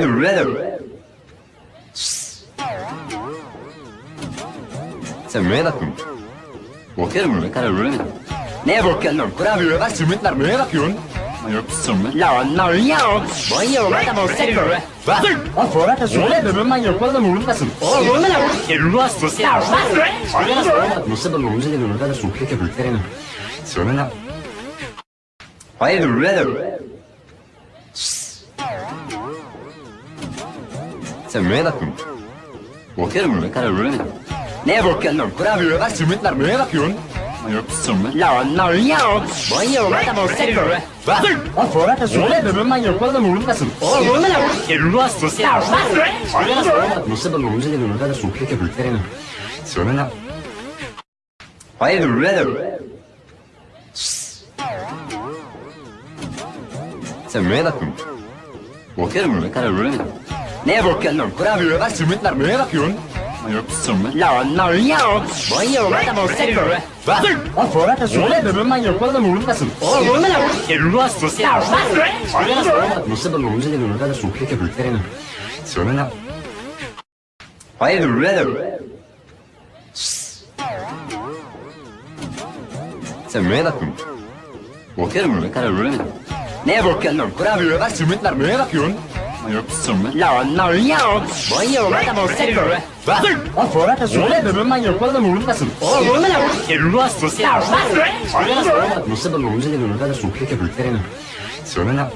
The rhythm? Sen bakıyorsun? Bakıyorum ne kadar rhythm. Neye bakıyorsun lan? Kurabiye ver simitler neye bakıyorsun? Yok sümit. Lan lan ya. Bayıyorum adam o seni böyle. Bak. O sonra da söyle de ben yapalım umurundasın. Oğlum ne lan? Elmas ya. Nasıl ben umurumda değil onu da sokuyor ki büyüklerini. Söyle lan. The rhythm? Sen neye bakıyorsun? Bakıyorum ne kadar rhythm. Neye bakıyorsun lan? Kurabiye ver simitler neye bakıyorsun? Yok sümit. Lan lan ya. Bayıyorum adam o seni böyle. Bak. O sonra da söyle de ben yapalım umurundasın. Oğlum ne lan? Elmas ya. Nasıl ben umurumda değil onu da sokuyor ki büyüklerini. Söyle lan. The rhythm? Sen neye bakıyorsun? Bakıyorum ne kadar rhythm. Neye bakıyorsun lan? Kurabiye ver simitler neye bakıyorsun? Yok sümit. Lan lan ya. Bayıyorum adam o seni böyle. Bak. O sonra da söyle de ben yapalım umurundasın. Oğlum ne lan? Elmas ya. Nasıl ben umurumda değil onu da sokuyor ki büyüklerini. Söyle lan. Why the rhythm? Sen neye bakıyorsun? Bakıyorum ne kadar rhythm. Neye bakıyorsun lan? Kurabiye ver simitler neye bakıyorsun? Yok sümit. Lan lan ya. Bayıyorum adam o seni böyle. Bak. O sonra da söyle de ben yapalım umurundasın. Oğlum ne lan? Elmas ya. Nasıl ben umurumda değil onu da sokuyor ki büyüklerini. Söyle lan.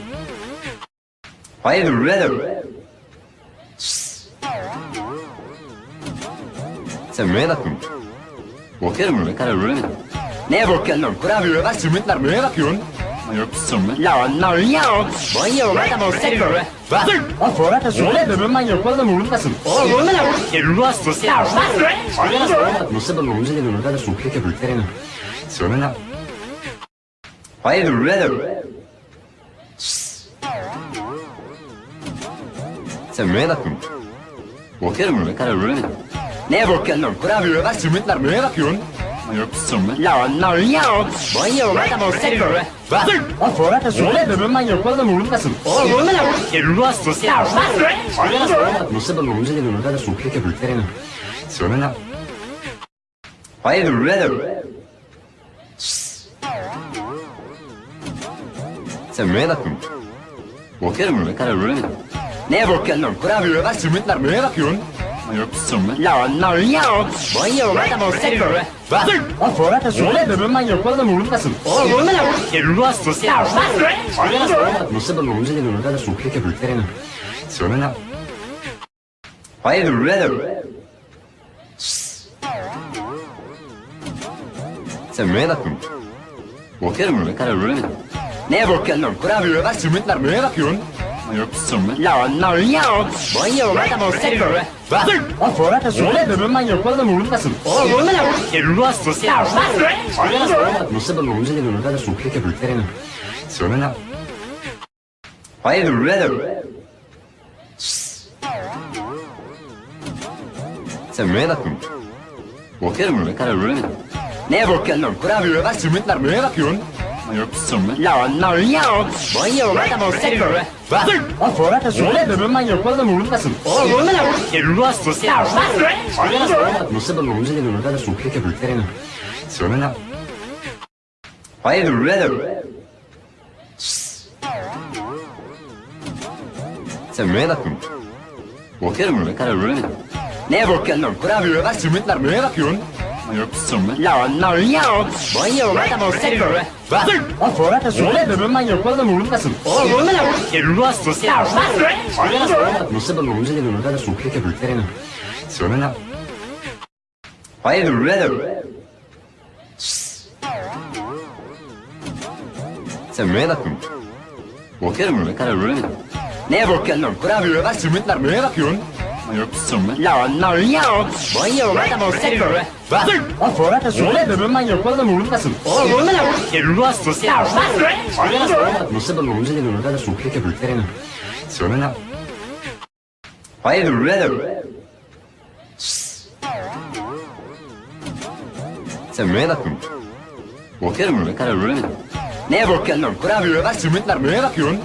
The rhythm? Sen neye bakıyorsun? Bakıyorum ne kadar rhythm. Neye bakıyorsun lan? Kurabiye ver simitler neye bakıyorsun? Yok sümit. Lan lan ya. Bayıyorum adam o seni böyle. Bak. O sonra da söyle de ben yapalım umurundasın. Oğlum ne lan? Elmas ya. Nasıl ben umurumda değil onu da sokuyor ki büyüklerini. Söyle lan. Why the rhythm? Sen neye bakıyorsun? Bakıyorum ne bakıyorsun? Kurabiye ver simitler neye bakıyorsun? Yok. Lan lan ya. Bayıyorum adam o seni böyle. Bak. O sonra da söyle de ben yapalım umurundasın. Oğlum ne lan? Elmas ya. Nasıl ben umurumda değil onu da sokuyor ki büyüklerini. Söyle lan. The rhythm? Sen neye bakıyorsun? Bakıyorum ne kadar rhythm. Neye bakıyorsun lan? Kurabiye ver simitler neye bakıyorsun? Yok. Lan lan ya. Bayıyorum adam o seni böyle. Bak. O sonra da söyle de ben yapalım umurundasın. Oğlum ne lan? Elmas ya. Nasıl ben umurumda değil onu da sokuyor ki büyüklerini. Söyle lan. The rhythm? Sen neye bakıyorsun? Bakıyorum ne kadar rhythm. Neye bakıyorsun lan? Kurabiye ver simitler neye bakıyorsun? Yok sümit. Lan lan ya. Bayıyorum adam o seni böyle. Bak. O sonra da söyle de ben yapalım umurundasın. Oğlum ne lan? Elmas ya. Nasıl ben umurumda değil onu da sokuyor ki büyüklerini. Söyle lan. The rhythm? Sen neye bakıyorsun? Bakıyorum ne kadar rhythm. Neye bakıyorsun lan? Kurabiye ver simitler neye bakıyorsun? Yok sümit. Lan lan ya. Bayıyorum adam o seni böyle. Bak. O sonra da söyle de ben yapalım umurundasın. Oğlum ne lan? Elmas ya. Nasıl ben umurumda değil onu da sokuyor ki büyüklerini. Söyle lan. Why the rhythm? Sen neye bakıyorsun? Bakıyorum ne kadar rhythm. Neye bakıyorsun? Kurabiye ver simitler neye bakıyorsun? Yok. Lan lan ya. Bayıyorum adam o seni böyle. Bak. O sonra da söyle de ben yapalım umurundasın. Oğlum ne lan? Elmas ya. Nasıl ben umurumda da sokuyor ki büyüklerini. Söyle lan. The rhythm? Sen neye bakıyorsun? Bakıyorum ne kadar rhythm. Neye bakıyorsun lan? Kurabiye ver neye bakıyorsun? Yok sümit. Lan lan ya. Bayıyorum adam o seni böyle. Bak. O sonra da söyle de ben yapalım umurundasın. Oğlum ne lan? Elmas ya. Nasıl ben umurumda değil onu da sokuyor ki büyüklerini. Söyle lan. Why the rhythm? Sen neye bakıyorsun? Bakıyorum ne kadar rhythm. Neye bakıyorsun lan? Kurabiye ver simitler neye bakıyorsun?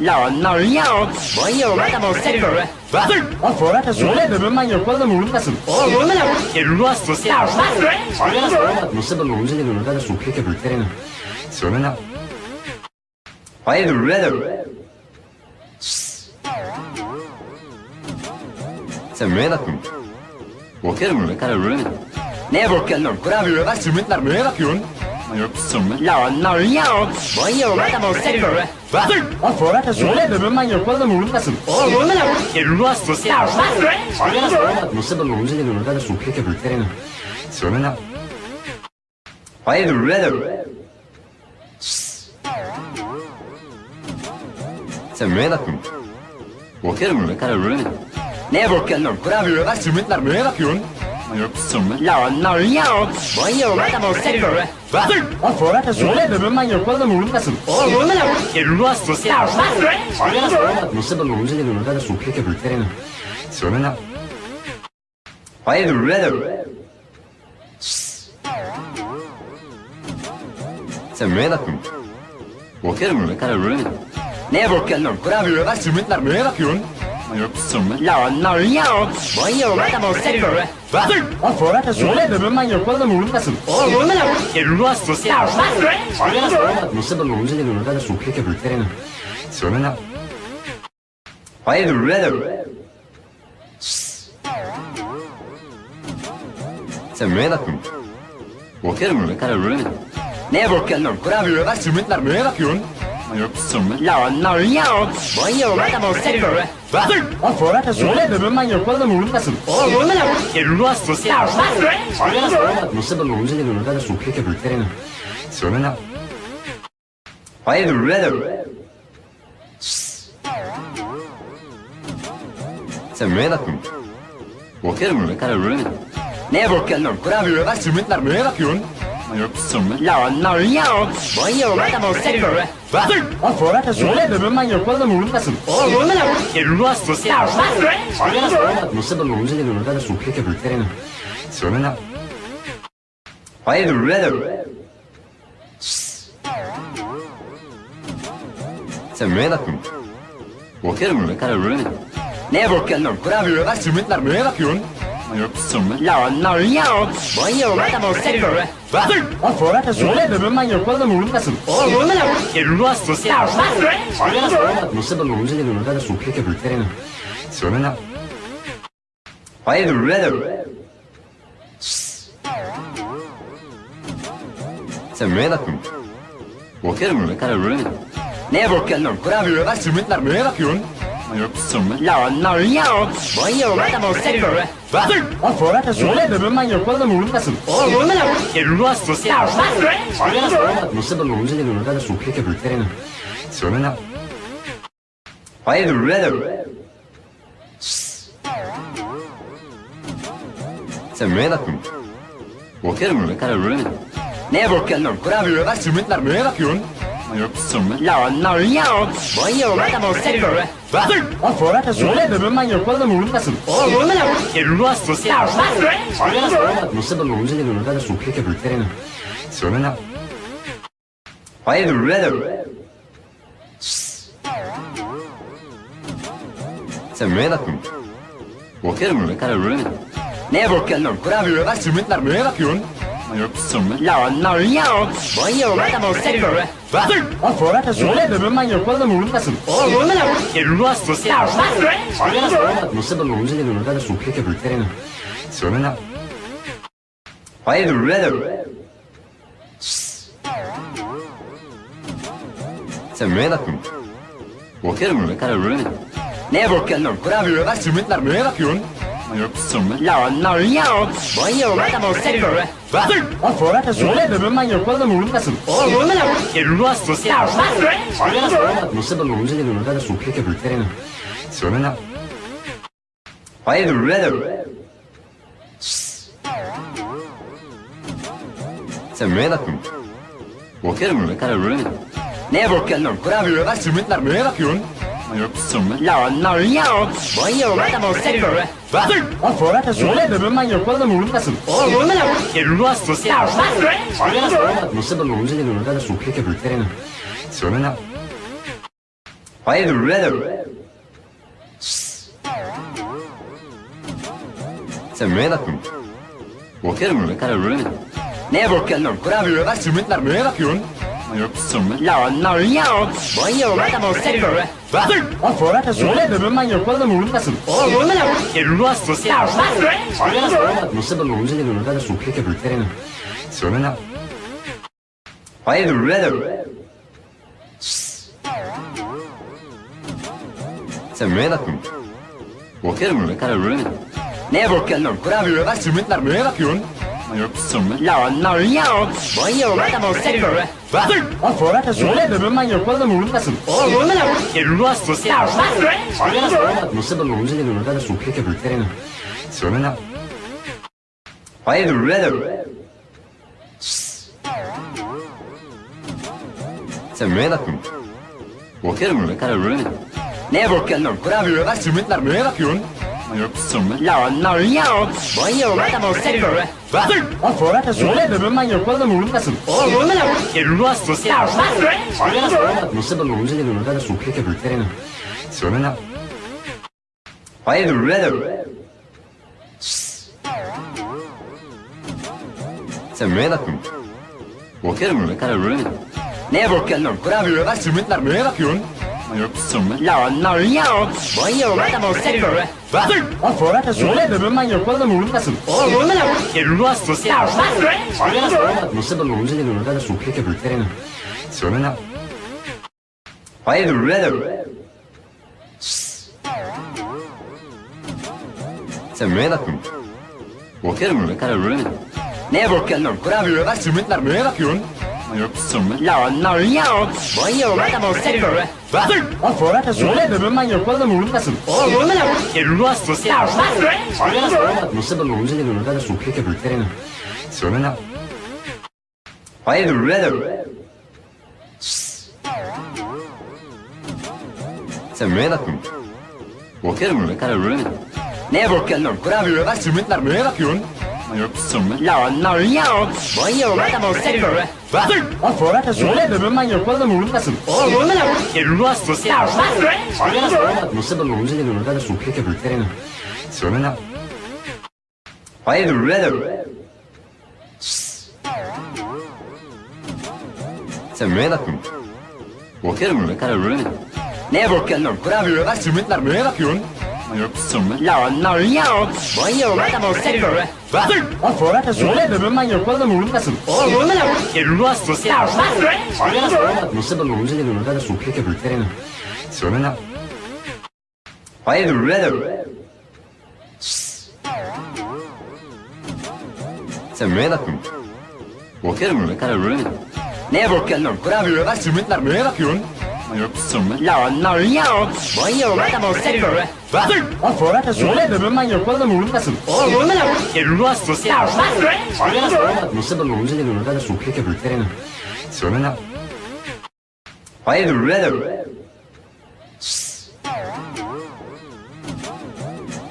No, no, yok. Bayılma da bolsa göre. Lan Fırat da söyle de ben manyak bazen vurulmasın. Oğlum vurma lan. Ruh hastası. Ya bak. Nasıl ben olunca da gönülde de sohbet yapıp veremem. Söyle lan. Hayır, brother. Sen neye bakıyorsun? Bakıyorum ne kadar öyle mi? Neye bakıyorsun? Kurabiye bak, sümütler neye bakıyorsun? Yok, sümüt. Lan, lan, yok. Bayılma da bolsa göre. Lan Fırat'a söyle de ben ben yapmadım vurulmasın. Oğlum vurulmasın. Vurulmasın. Vurulmasın. Nasıl ben vurulmasın dedim. Orada su keke bülklerini. Söyle lan. Hayır vurulmasın. Sen neye? Bakıyorum ne kadar vurulmasın. Neye bakıyorsun? Kurabiye bak sümütler neye bakıyorsun? No, no, yok. Bayıyorum adamı seviyorum. Hazır. Lan sonra da söyle öbür ben yapmadım umurumdasın. Oğlum umurumda ne olur? Elini astı. Ya hazır. Nasıl ben umurumda ne olur? Ben de sohbet yapıyorum. Söyle lan. Hayır, red. Sen neye bakıyorsun? Bakıyorum ne kadar red. Neye bakıyorsun? Kurabiye ver, sümütler neye bakıyorsun? Non, non, yok. Bayılma da bozsak böyle. Hazır. Lan Fuara da ben yapmadan vurulmasın. Oğlum vurma lan. Elini hastası. Ya bak. Ben olunca da bunu da lan. Hayır. Sen neye bakıyorsun? Bakıyorum, ne kadar öyle mi? Neye bakıyorsun? Kurabiye bak, sümükler neye? No, no, yok. Bayılma da bozsak böyle. Hazır. Lan sonra da söyle de ben yapmaz da vurulmasın. Oğlum vurma lan. Elini asma. Ya bak. Nasıl ben olunca da böyle de sokuyor ki büyüklerine. Söyle lan. Hayır, red. Sen neye bakıyorsun? Bakıyorum ne kadar öyle mi? Neye bakıyorsun? Kurabiye bak, sümükler neye bakıyorsun? No, no, yok. Bayılma da bulsak böyle. Lan Fuara da söyle de ben yapmaz da vurulmasın. Oğlum vurma da vur. Ruas sesler. Nasıl da vurulunca da vurulda da sokuyor ki büyüklerine. Söyle lan. Hayır, vurulda da Sen neye baktın? Bakıyorum ne kadar öyle. Neye bakıyorsun lan? Kurabiye bak, sümütler neye bakıyorsun? No, no, yok. Bayıyorum adamı seviyorum. Hazır. Lan sonra da söyle öbür ben yapmadım uğrundasın. Oğlum uğrunda ne olur? Elini astı. Ya hazır. Nasıl ben uğrunda dedim öbür de sohbet yapıp verelim. Söyle Sen neye bakıyorsun? Bakıyorum ne kadar öyle mi? Neye bakıyorsun? Kurabiye ver sümütler neye? No, no, yok. Bayılma da bozsak böyle. Bak. Lan Fuara da söyle de ben yapmadan vurulmasın. Oğlum vurma lan. Elini hastası. Ya bak. Nasıl ben olunca da bunu da sokuyor ki büyüklerine. Söyle lan. Hayır, red. Sen neye bakıyorsun? Bakıyorum, ne kadar red. Neye bakıyorsun? Kurabiye bak, sümükler neye bakıyorsun? No, no, yok. Bayılma da bolsa göre. Hazır. Lan sonra da söyle de ben yapmaz da vurulmasın. Oğlum vurma lan. Ruh hastası. Ya bak. Nasıl da vurunca da vurunca da sokuyor ki bülklerine. Söyle lan. Hayır, vurma Sen neye bakıyorsun? Bakıyorum öyle kadar öyle mi? Neye bakıyorsun lan? Kurabiye bak sürmetler neye bakıyorsun? Yok sürmet. Lan lan yok. Bayılma da bolsa göre. Was? Was soll das denn? Wir müssen mal hier kurz am Runden lassen. Oh, Runden lassen. Du hast es ja. Was? Non sapevo cosa che non era su che che pretende. Se non era. Vai the red. Se me da tu. Bakıyorum ne kadar böyle. Ne bakıyorsun? Kurabiye bak, simitler neye bakıyorsun? No, no, yok. Bayıyorum adamı seviyorum. Hazır. Lan sonra da söyle öbür ben yapmadım umurumdasın. Oğlum umurumda lan. Elini hastası. Ya hazır. Nasıl ben umurumda dedim öbür de sohbet yapıp verelim. Söyle lan. Hayır, red. Sen neye bakıyorsun? Bakıyorum ne kadar öyle mi? Neye bakıyorsun? Kurabiye ver sümütler neye bakıyorsun? No, no, yok. Bayıyorum adamı seviyorum. Hazır. Lan Fuat da söyle de ben manyak olalım vurulmasın. Oğlum vurma lan. Elini asma. Ya bak. Nasıl ben olunca da bunu da sokuyor ki büyüklerine. Söyle lan. Hayır, brother. Sen neye bakıyorsun? Bakıyorum, ne kadar öyle mi? Neye bakıyorsun? Kurabiye bak, sümükler neye bakıyorsun? Yok sorma. Lan lan ya. Bayıyorum adamı seviyorum. Bak. O Fırat'a söyle de ben yapalım umurundasın. Oğlum ne lan? Elmas ya. Nasıl ben onu dedim ne kadar sokuyor ki büyüklerini. Söyle lan. Hayırdır birader? Sen neye bakıyorsun? Bakıyorum öyle karar veremedim. Neye bakıyorsun lan? Kurabiye var, simitler neye bakıyorsun? Yok sorma. Lan lan ya. Bayıyorum adamı seviyorum. Bak. O Fırat'a söyle de ben yapalım umurundasın. Oğlum ne lan? Elmas ya. Nasıl ben onu dedim ne kadar sokuyor ki büyüklerini. Söyle lan. Hayırdır birader? Sen neye bakıyorsun? Bakıyorum öyle karar veremedim. Neye bakıyorsun? Kurabiye var, simitler neye bakıyorsun? Yok. Lan lan ya. Bayıyorum adamı seviyorum. Bak. O Fırat'a söyle de ben yapalım umurundasın. Oğlum ne lan? Elmas ya. Nasıl ben onu dedim ne kadar sokuyor ki büyüklerini. Söyle lan. Hayırdır birader? Sen neye? Bakıyorum karar veremedim. Neye bakıyorsun lan? Kurabiye var, simitler neye bakıyorsun? Yok sorma. Lan lan ya. Bayıyorum adamı seviyorum. Bak. O Fırat'a söyle de ben yapalım umurundasın. Oğlum ne lan? Elmas ya. Nasıl ben onu dedim ne kadar sokuyor ki büyüklerini. Söyle lan. Hayırdır birader? Sen neye bakıyorsun? Bakıyorum öyle karar veremedim. Neye bakıyorsun lan? Kurabiye var, simitler neye bakıyorsun? Yok sorma. Lan lan ya. Bayıyorum adamı seviyorum. Bak. O Fırat'a söyle de ben yapalım umurundasın. Oğlum ne lan? Ya. Nasıl ben onu dedim ne kadar sokuyor ki büyüklerini. Söyle lan. Birader? Sen neye bakıyorsun? Bakıyorum öyle karar veremedim. Neye bakıyorsun lan? Kurabiye var, simitler neye bakıyorsun? Yok sorma. Lan lan ya. Bayıyorum adamı seviyorum. Bak. O Fırat'a söyle de ben yapalım umurundasın. Oğlum ne lan? Elmas ya. Nasıl ben onu dedim ne kadar sokuyor ki büyüklerini. Söyle lan. Hayırdır birader? Sen neye bakıyorsun? Bakıyorum öyle karar veremedim. Neye bakıyorsun lan? Kurabiye var, simitler neye bakıyorsun? Yok. Lan lan ya. Bayıyorum adamı seviyorum. Bak. O Fırat'a söyle de ben yapalım umurundasın. Oğlum ne lan? Elmas ya. Nasıl ben dedim ne kadar sokuyor ki büyüklerini. Söyle lan. Hayırdır birader? Sen neye bakıyorsun? Bakıyorum öyle karar veremedim. Neye bakıyorsun lan? Kurabiye var, simitler neye bakıyorsun? Yok sorma. Lan lan ya. Bayıyorum adamı seviyorum. Bak. O Fırat'a söyle de ben. Oğlum ne lan? Elmas ya. Nasıl ben onu dedim ne kadar sokuyor ki büyüklerini. Söyle lan. Birader?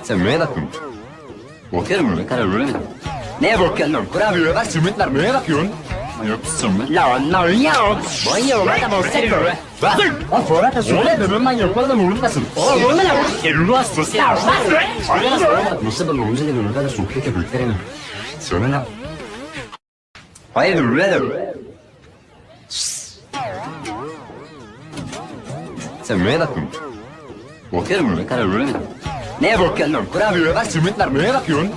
Sen neye bakıyorsun? Bakıyorum öyle karar veremedim. Neye bakıyorsun lan? Kurabiye neye bakıyorsun? Yok sorma. Lan lan ya. Bayıyorum adamı seviyorum. Bak. O Fırat'a söyle de ben yapalım umurundasın. Oğlum ne lan? Elmas ya. Nasıl ben onu dedim ne kadar sokuyor ki büyüklerini. Söyle lan. Hayırdır birader? Sen neye bakıyorsun? Bakıyorum öyle karar veremedim. Neye bakıyorsun lan? Kurabiye var, simitler neye bakıyorsun?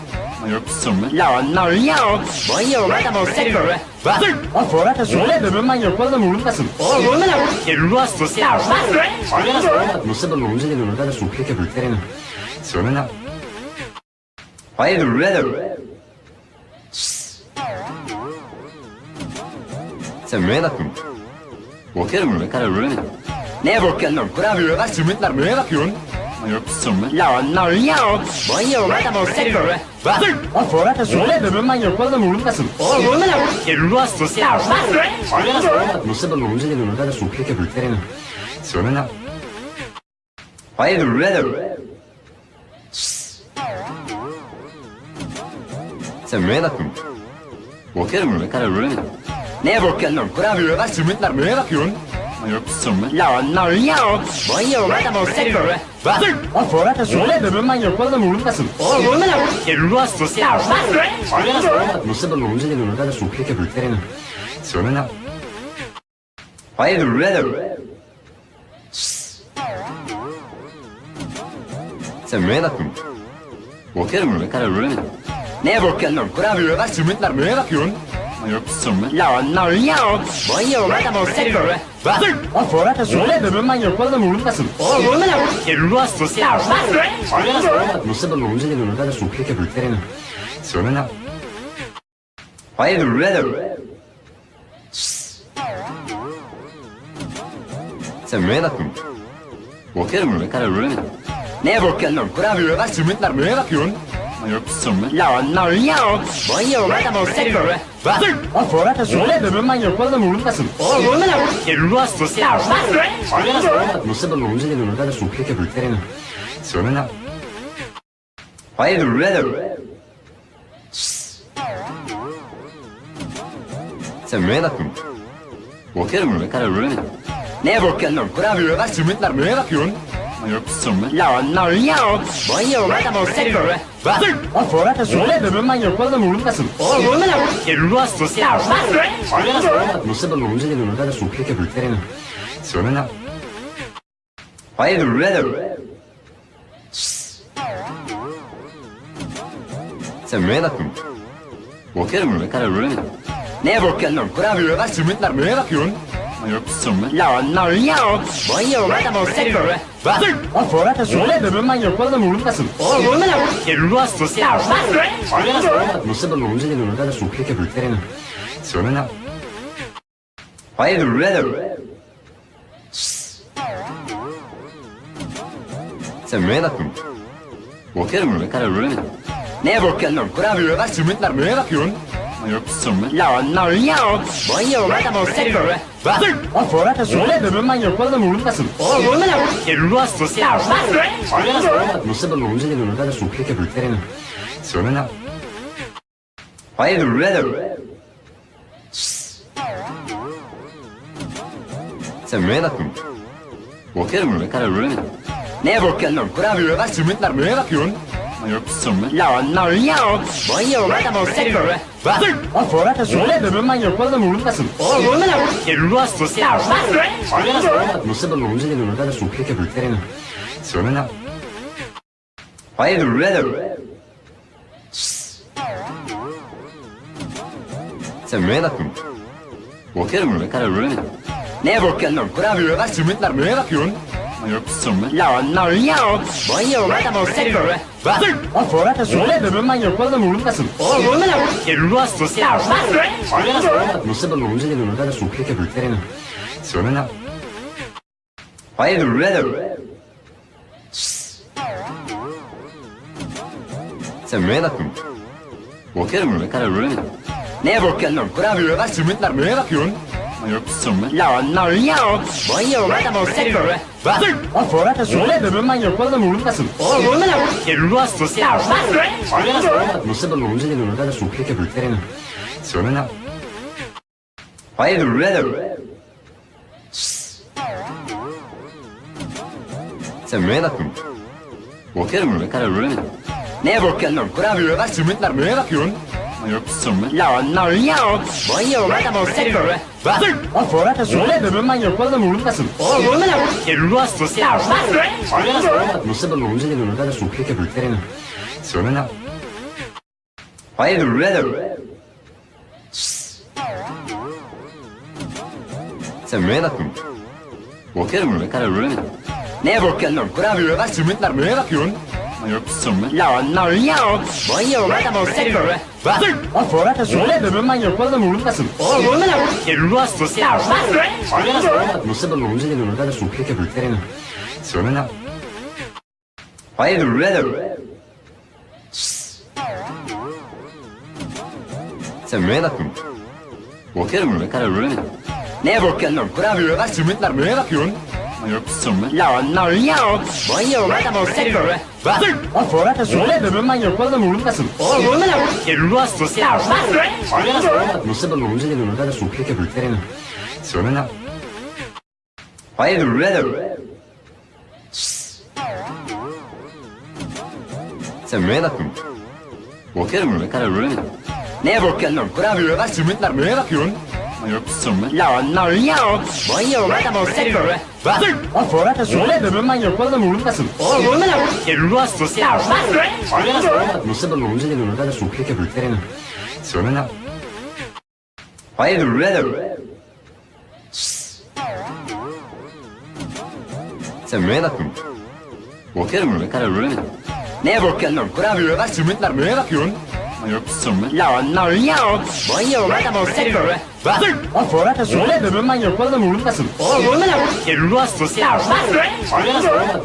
Yok sorma. Lan lan ya. Bayıyorum adamı seviyorum. Bak. O Fırat'a söyle de ben yapalım umurundasın. Oğlum ne lan? Elmas ya. Nasıl ben onu dedim ne kadar sokuyor ki büyüklerini. Söyle lan. Hayırdır birader? Sen neye bakıyorsun? Bakıyorum öyle karar veremedim. Neye bakıyorsun? Kurabiye var, simitler neye bakıyorsun? Yok. Lan lan ya. Bayıyorum adamı seviyorum. Bak. O Fırat'a söyle de ben yapalım umurundasın. Oğlum ne lan? Elmas ya. Nasıl ben onu dedim ne kadar sokuyor ki büyüklerini. Söyle lan. Hayırdır birader? Sen neye bakıyorsun? Bakıyorum öyle karar veremedim. Neye bakıyorsun lan? Kurabiye var, simitler neye bakıyorsun? No, no, yok. Bayılma da bozsak böyle. Bak. Lan Fuara da söyle de ben yapmadan vurulmasın. Oğlum vurma lan. Elini hastası. Ya bak. Nasıl ben olunca da bunu da sokuyor ki büyüklerine. Söyle lan. Hayır, red. Sen neye bakıyorsun? Bakıyorum, ne kadar red. Neye bakıyorsun? Kurabiye bak, sümükler neye bakıyorsun? No, no, yok. Bayılma da bolsa göre. Hazır. Lan sonra da söyle de ben yapmaz da vurulmasın. Oğlum vurma lan. Ruh hastası. Ya bak. Nasıl da vurunca da vurunca da sokuyor ki bülklerine. Söyle lan. Hayır, vurma Sen neye bakıyorsun? Bakıyorum öyle kadar öyle mi? Neye bakıyorsun lan? Kurabiye bak sürmetler neye bakıyorsun? Yok sürmet. Lan lan yok. Bayılma da bolsa göre. Was? Was soll das denn? Wir müssen mal hier kurz am Runden lassen. Oh, Runden lassen. Du hast es ja. Was? Non sapevo cosa che non era su che che pretende. Se non era. Vai the red. Se me da tu. Bakıyorum ne kadar böyle. Ne bakıyorsun? Kurabiye bak, simitler neye bakıyorsun? No, no, yok. Bayıyorum adamı seviyorum. Hazır. Lan sonra da söyle öbür ben yapmadım umurumdasın. Oğlum umurumda lan. Elini hastası. Ya hazır. Nasıl ben umurumda dedim öbür de sohbet yapıp verelim. Söyle lan. Hayır, red. Sen neye bakıyorsun? Bakıyorum ne kadar öyle mi? Neye bakıyorsun? Kurabiye ver sümütler neye bakıyorsun? No, no, yok. Bayıyorum adamı seviyorum. Hazır. Lan Fuat da söyle de ben manyak olalım vurulmasın. Oğlum vurma lan. Elini asma. Ya bak. Nasıl ben olunca da bunu da sokuyor ki büyüklerine. Söyle lan. Hayır, brother. Sen neye bakıyorsun? Bakıyorum, ne kadar öyle mi? Neye bakıyorsun? Kurabiye bak, sümükler neye bakıyorsun? No, no, yok. Bayılma da bozsak böyle. Hazır. Lan Fuara da söyle de ben yapmadan vurulmasın. Oğlum vurma lan. Elini asma. Ya bak. Nasıl ben olunca da böyle de sohbet yapıp veremem. Söyle lan. Hayır, brother. Sen neye bakıyorsun? Bakıyorum ne kadar öyle mi? Neye bakıyorsun? Kurabiye bak, sümütler neye bakıyorsun? Yok, sümütler. Lan, lan, yok. Bayılma da bozsak böyle. Was? Was soll das denn? Wenn man manche Ruhe dann ruhen lassen. Oh, ruhen lassen. Ruhe lassen. Ja, was? Non sembra l'uso di un'unità da succhio che bruttare in azione la... Poi è red. Se me da tu. Bakıyorum ne kadar böyle. Ne bakıyorsun? Kurabiye ver, sümütler, ne bakıyorsun? No, no, yok. Bayıyorum adamı seviyorum. Lan sonra da söyle öbür ben yapmadım umurumdasın. Oğlum bunu ne olur? Elini hastası. Nasıl ben umurumda de sokuyor ki büyüklerine. Söyle lan. Hayır öbür. Sen neye bakın? Bakıyorum öbür kadar öbür Ne bakıyorsun? Kurabiye ver sümütler? Là, no, yok. Bayılma da bozsak böyle. Hazır. Lan de ben yapmaz da vurulmasın. Oğlum vurma lan. Vurulmasın. Nasıl da vurulunca da vurulunca da sohbet yapıp lan. Hayır vurma. Sen neye bakıyorsun? Bakıyorum ne kadar vurma. Neye bakıyorsun lan? Kurabiye bak sümütler neye? No, no, yok. Bayılma da bolsa göre. Lan Fırat da söyle de ben manyak bazen vurulmasın. Oğlum vurma lan. Hastası. Nasıl ben olunca da gönülde de sohbet yapıp veremem. Söyle. Hayır. Sen neye bakıyorsun? Bakıyorum ne kadar öyle mi? Neye bakıyorsun? Kurabiye bak, sümütler neye bakıyorsun? Yok, sümüt. Lan, lan, yok. Bayılma da bolsa göre. Lan Fırat'a söyle de ben ben yapmadım vurulmasın. Oğlum vurulmasın. Vurulmasın. Vurulmasın. Nasıl ben vurulmasın dedim. Orada su keke bülklerini. Söyle lan. Hayır vurulmasın. Sen neye baktın? Bakıyorum ne kadar vurulmasın. Neye bakıyorsun lan? Kurabiye bak sümütler neye bakıyorsun? La No, no, yok. Bayıyorum adamı seviyorum. Hazır. Lan sonra da söyle öbür ben yapmadım umurumdasın. Oğlum umurumda ne olur? Elini astı. Ya hazır. Nasıl ben umurumda ne olur? Ben de sohbet yapıyorum. Söyle lan. Hayır, red. Sen neye bakıyorsun? Bakıyorum ne kadar red. Neye bakıyorsun? Kurabiye ver, sümütler neye bakıyorsun? Yok. Lan lan ya. Bayıyorum adam o seni böyle. Bak. O sonra da söyle de ben oğlum umurumdasın. Oğlum ne lan? Elmas sosyal. Nasıl ben onu dedim orada da sokuyor ki büyüklerine. Söyle lan. Hayırdır birader? Sen neye bakıyorsun? Bakıyorum öyle karar veremedim. Neye bakıyorsun lan? Kurabiye var, simitler neye bakıyorsun? Yok sorma. Lan lan ya. Bayıyorum adam o seni böyle. Bak. O sonra da söyle de ben manyak oğlum umurumdasın. Oğlum ne lan? Elmas sosyal.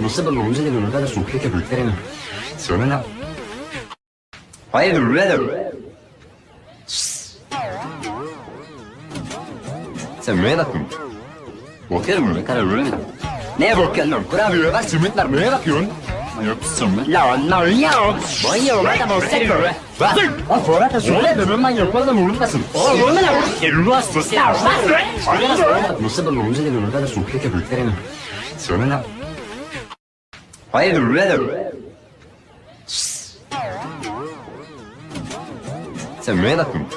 Nasıl ben onu dedim orada da sokuyor ki büyüklerine. Söyle lan. Hayırdır birader? Sen neye bakıyorsun? Bakıyorum öyle karar veremedim. Neye bakıyorsun lan? Kurabiye var, simitler neye bakıyorsun? Yok sorma. Lan lan ya. Bayıyorum adam o seni böyle. Bak. O sonra da söyle de ben manyak oğlum umurumdasın. Oğlum ne lan? Elmas sosyal. Nasıl ben onu dedim orada da sokuyor ki büyüklerine. Söyle lan. Hayırdır birader? Sen neye bakıyorsun?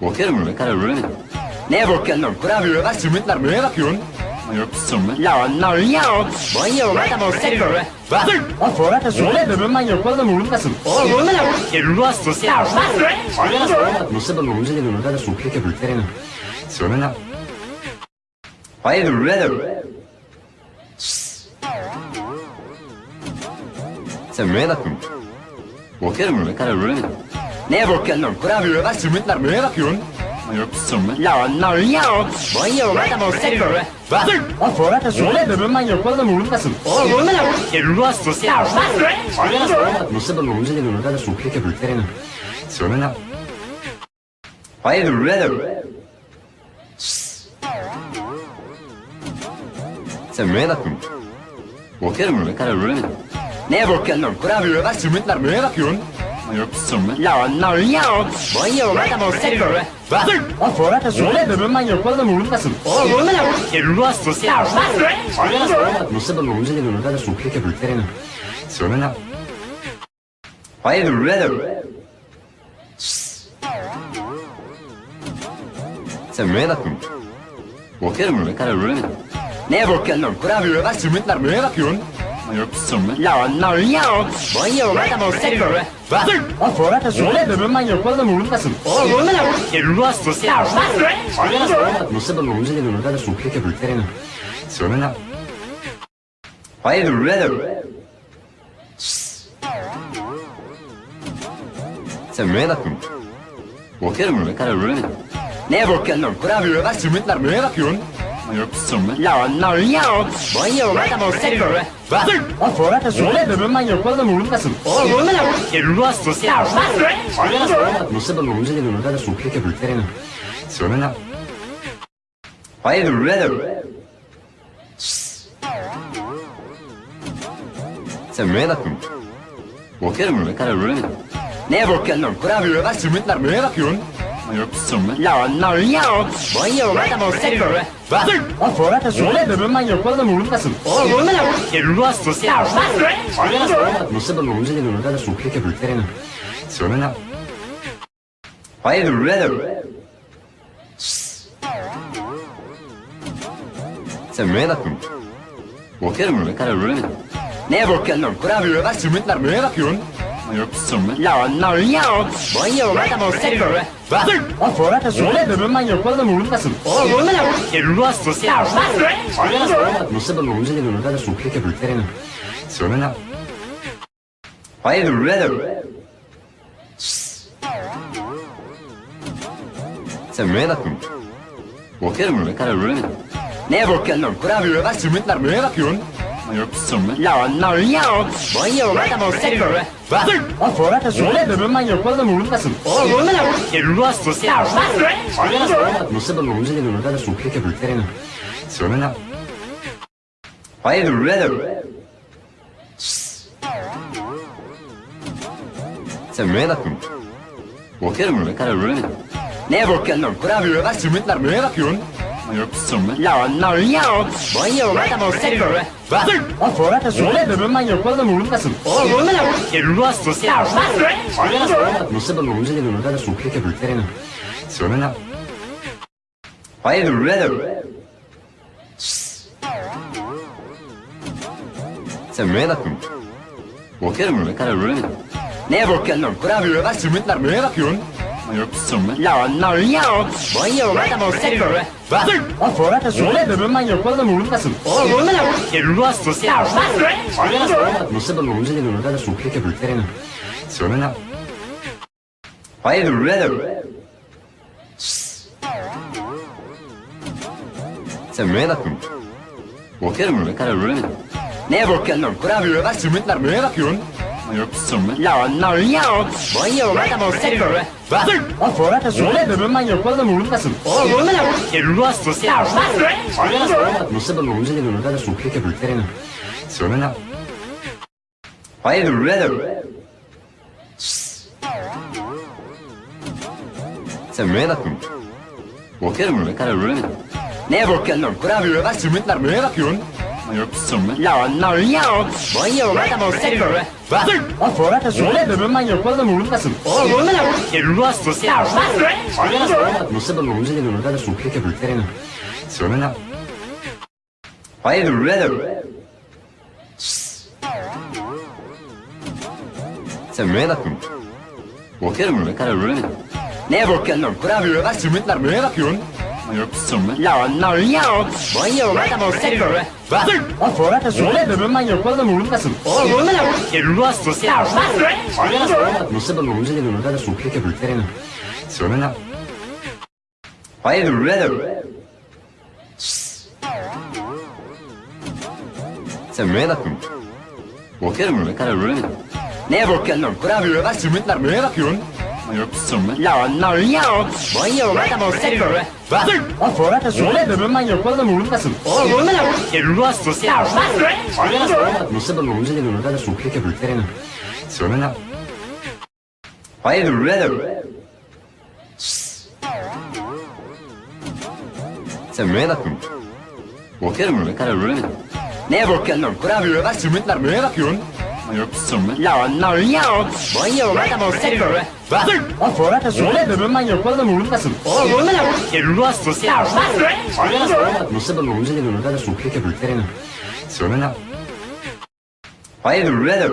Bakıyorum öyle karar veremedim. Neye bakıyorsun? Kurabiye var, simitler neye bakıyorsun? Yok. Lan lan ya. Bayıyorum adam o seni böyle. Bak. O sonra da söyle de ben manyak oğlum umurumdasın. Oğlum ne lan? Elmas sosyal. Nasıl ben onu dedim orada da sokuyor ki büyüklerine. Söyle lan. Hayırdır birader? Sen neye bakıyorsun? Bakıyorum öyle karar veremedim. Neye bakıyorsun lan? Kurabiye var, simitler neye bakıyorsun? Yok sorma. Lan lan ya. Bayıyorum adam o seni böyle. Bak. O sonra da söyle de ben oğlum umurumdasın. Oğlum ne lan? Elmas sosyal. Nasıl ben onu dedim orada da sokuyor ki büyüklerine. Söyle lan. Hayırdır birader? Sen neye bakıyorsun? Bakıyorum öyle karar veremedim. Neye bakıyorsun lan? Kurabiye var, simitler neye bakıyorsun? Yok sorma. Lan lan ya. Bayıyorum adam o seni böyle. Bak. O sonra da söyle de ben manyak oğlum umurumdasın. Oğlum ne lan? Elmas sosyal. Nasıl ben onu dedim orada da sokuyor ki büyüklerine. Söyle lan. Hayırdır birader? Sen neye bakıyorsun? Bakıyorum öyle karar veremedim. Neye bakıyorsun lan? Kurabiye var, simitler neye bakıyorsun? Yok sorma. Lan lan ya. Bayıyorum adam o seni böyle. Bak. O sonra da söyle de ben manyak oğlum umurumdasın. Oğlum ne lan? Elmas sosyal. Nasıl ben onu dedim orada da sokuyor ki büyüklerine. Söyle lan. Hayırdır birader? Sen neye bakıyorsun? Bakıyorum öyle karar veremedim. Neye bakıyorsun? Kurabiye var, simitler neye bakıyorsun? Yok. Lan lan ya. Bayıyorum adam o seni böyle. Bak. O sonra da söyle de ben oğlum umurumdasın. Oğlum ne lan? Elmas sosyal. Nasıl ben onu dedim orada da sokuyor ki büyüklerine. Söyle lan. Hayırdır birader? Sen neye bakıyorsun? Bakıyorum öyle karar veremedim. Neye bakıyorsun lan? Kurabiye var, simitler neye bakıyorsun? Yok. Lan lan ya. Bayıyorum adam o seni böyle. Bak. O sonra da söyle de ben manyak oğlum umurumdasın. Oğlum ne lan? Elmas sosyal. Nasıl ben onu dedim orada da sokuyor ki büyüklerine. Söyle lan. Hayırdır birader? Sen neye bakıyorsun? Bakıyorum öyle karar veremedim. Neye bakıyorsun lan? Kurabiye var, simitler neye bakıyorsun? Yok sorma. Lan lan ya. Bayıyorum adam o seni böyle. Bak. O sonra da söyle de ben oğlum umurumdasın. Oğlum ne lan? Elmas sosyal. Nasıl ben onu dedim orada da sokuyor ki büyüklerine. Söyle lan. Hayırdır birader? Sen neye bakıyorsun? Bakıyorum öyle karar veremedim. Neye bakıyorsun lan? Kurabiye var, simitler neye bakıyorsun? Yok sorma. Lan lan ya. Bayıyorum adam o seni böyle. Bak. O sonra da söyle de ben manyak oğlum umurumdasın. Oğlum ne lan? Elmas sosyal. Nasıl ben onu dedim orada da sokuyor ki büyüklerine. Söyle lan. Hayırdır birader? Sen neye bakıyorsun? Bakıyorum öyle karar veremedim. Neye bakıyorsun lan? Kurabiye var, simitler neye bakıyorsun? Yapsın Lan lan ya. Bayılma No, no, yok. Bayıyorum adamı seviyorum. Lan sonra da söyle öbür ben yapmadım umurumdasın. Oğlum bunu ne olur? Elini hastası. Nasıl ben umurumda de sokuyor ki büyüklerine. Söyle lan. Hayır öbür. Sen neye bakın? Bakıyorum öbür kadar öbür Ne bakıyorsun? Kurabiye ver sümütler? Là, no, yok. Bayılma da bozsak böyle. Hazır. Lan sonra da söyle de ben yapmaz da vurulmasın. Oğlum vurma lan. Vurulmasın. Ya vurma. Nasıl da vurulunca da vurulunca da sohbet yapıp verelim. Söyle lan. Hayır vurma da vurma. Sen neye bakıyorsun? Bakıyorum ben kadar vurma. Neye bakıyorsun lan? Kurabiye bak sümütler neye bakıyorsun? No, no, yok. Bayılma da bolsa göre. Lan Fırat da söyle de ben manyak bazen vurulmasın. Oğlum vurma lan. Ruh hastası. Ya bak. Nasıl ben olunca da gönülde de sohbet yapıp veremem. Söyle lan. Hayır, brother. Sen neye bakıyorsun? Bakıyorum, ne kadar öyle mi? Neye bakıyorsun? Kurabiye bak, sümütler neye bakıyorsun? No, no, yok. Bayılır da bu sefer. Dur. O fora da söyle de ben manyak fazla vurulmasın. O vurulmasın. Ruhasız. No sé por lo que se le nota la sujeto que pretende. Suena. Hayır. Sen neye bakıyorsun? Bakıyorum ne kadar öyle. Neye bakıyorsun? Kurabiye bak, sümükler? La No, no, yok. Bayıyorum adamı seviyorum. Hazır. Lan sonra da söyle öbür ben yapmadım umurumdasın. Oğlum umurumda ne olur? Elini astı. Ya hazır. Nasıl ben umurumda ne olur? Ben de sohbet yapıyorum. Söyle lan. Hayır, red. Sen neye bakıyorsun? Bakıyorum ne kadar red. Neye bakıyorsun? Kurabiye ver, sümütler neye bakıyorsun? Non, non, yok. Bayılma da bozsak böyle. Hazır. Lan Fuara da söyle de ben yapmadan vurulmasın. Oğlum vurma lan. Elini hastası. Ya bak. Nasıl ben olunca da bunu da sokuyor ki büyüklerine. Söyle lan. Hayır, red. Sen neye bakıyorsun? Bakıyorum, ne kadar öyle mi? Neye bakıyorsun? Kurabiye bak, sümükler neye bakıyorsun? No, no, yok. Bayılma da bozsak böyle. Hazır. Lan sonra da söyle de ben yapmaz da vurulmasın. Oğlum vurma lan. Elini asma. Ya. Nasıl ben olunca da böyle de sokuyor ki büyüklerine. Söyle lan. Hayır, red.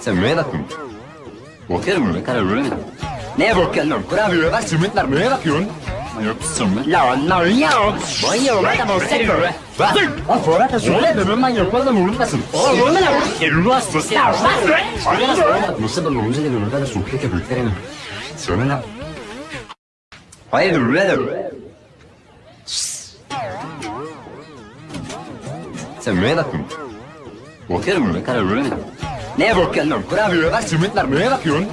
Sen neye bakıyorsun? Bakıyorum ne kadar öyle mi? Neye bakıyorsun? Kurabiye bak, sümükler neye bakıyorsun? No, no, yok. Bayılma da bulsak böyle. Lan Fuara da söyle de ben yapmaz da vurulmasın. Oğlum vurma da vur. Ruas sesler. Nasıl da vurulunca da vurulda da sokuyor ki büyüklerine. Söyle lan. Hayır, vurulda da Sen neye baktın? Bakıyorum ne kadar öyle. Neye bakıyorsun lan? Kurabiye bak, sümütler neye bakıyorsun?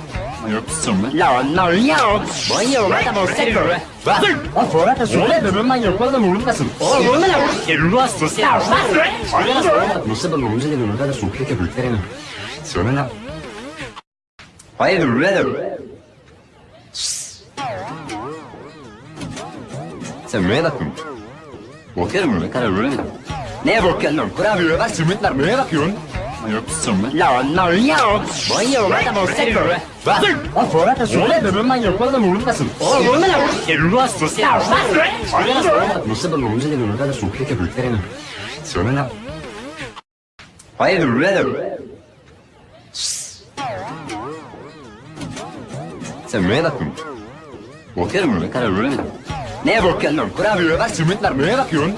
No, no, yok. Bayıyorum adamı seviyorum. Hazır. Lan sonra da söyle öbür ben yapmadım uğrundasın. Oğlum uğrunda ne olur? Elini astı. Ya hazır. Nasıl ben uğrunda dedim öbür de sohbet yapıp verelim. Söyle Sen neye bakıyorsun? Bakıyorum ne kadar öyle mi? Neye bakıyorsun? Kurabiye ver sümütler neye? No, no, yok. Bayılma da bozsak böyle. Bak. Lan Fuara da söyle de ben yapmadan vurulmasın. Oğlum vurma lan. Elini hastası. Ya bak. Nasıl ben olunca da bunu da sokuyor ki büyüklerine. Söyle lan. Hayır, red. Sen neye bakıyorsun? Bakıyorum, ne kadar red. Neye bakıyorsun? Kurabiye bak, sümükler neye bakıyorsun?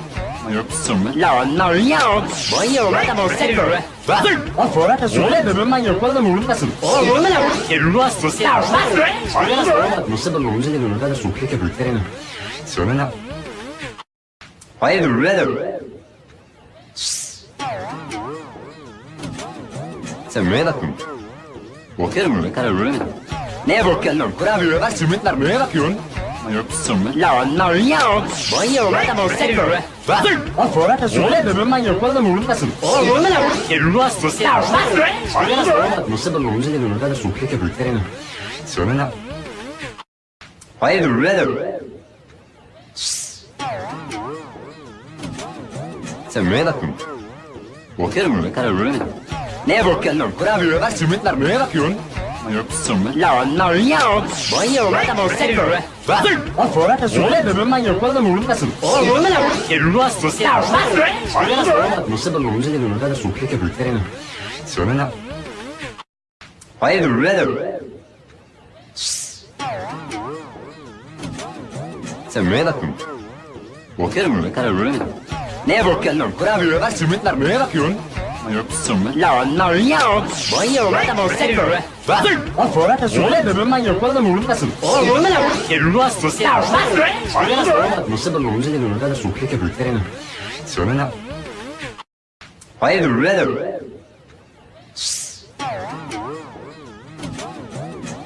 No, no, yok. Bayılma da bolsa göre. Hazır. Lan sonra da söyle de ben yapmaz da vurulmasın. Oğlum vurma lan. Ruh hastası. Ya bak. Nasıl da vurunca da vurunca da sokuyor ki bülklerine. Söyle lan. Hayır, vurma Sen neye bakıyorsun? Bakıyorum öyle kadar öyle mi? Neye bakıyorsun lan? Kurabiye bak sürmetler neye bakıyorsun? Yok sürmet. Lan lan yok. Bayılma da bolsa göre. Was? Was soll das denn? Wir müssen mal hier kurz am Runden lassen. Oh, Runden lassen. Du hast es ja. Was? Non sapevo cosa che non era Bakıyorum ne bakıyorsun? Kurabiye bak, sümükler neye bakıyorsun? Lan lan yok. Bayıyorum adam o seni böyle. Bak. O sonra da söyle de ben yapalım umurumdasın. Oğlum ne lan? Gel rastası ya. Nasıl ben onu dedim ne kadar soğuk ya büyüklerine. Söyle lan. Hayırdır birader? Sen neye bakıyorsun? Bakıyorum öyle karar veremedim. Neye bakıyorsun lan? Kurabiye var, simitler neye bakıyorsun? Lan lan yok. Bayıyorum adam o seni böyle. Bak. O sonra da söyle de ben yapalım umurumdasın. Oğlum ne lan? Gel rastası ya. Nasıl ben onu dedim ne kadar soğuk ya büyüklerine. Söyle lan. Hayırdır birader?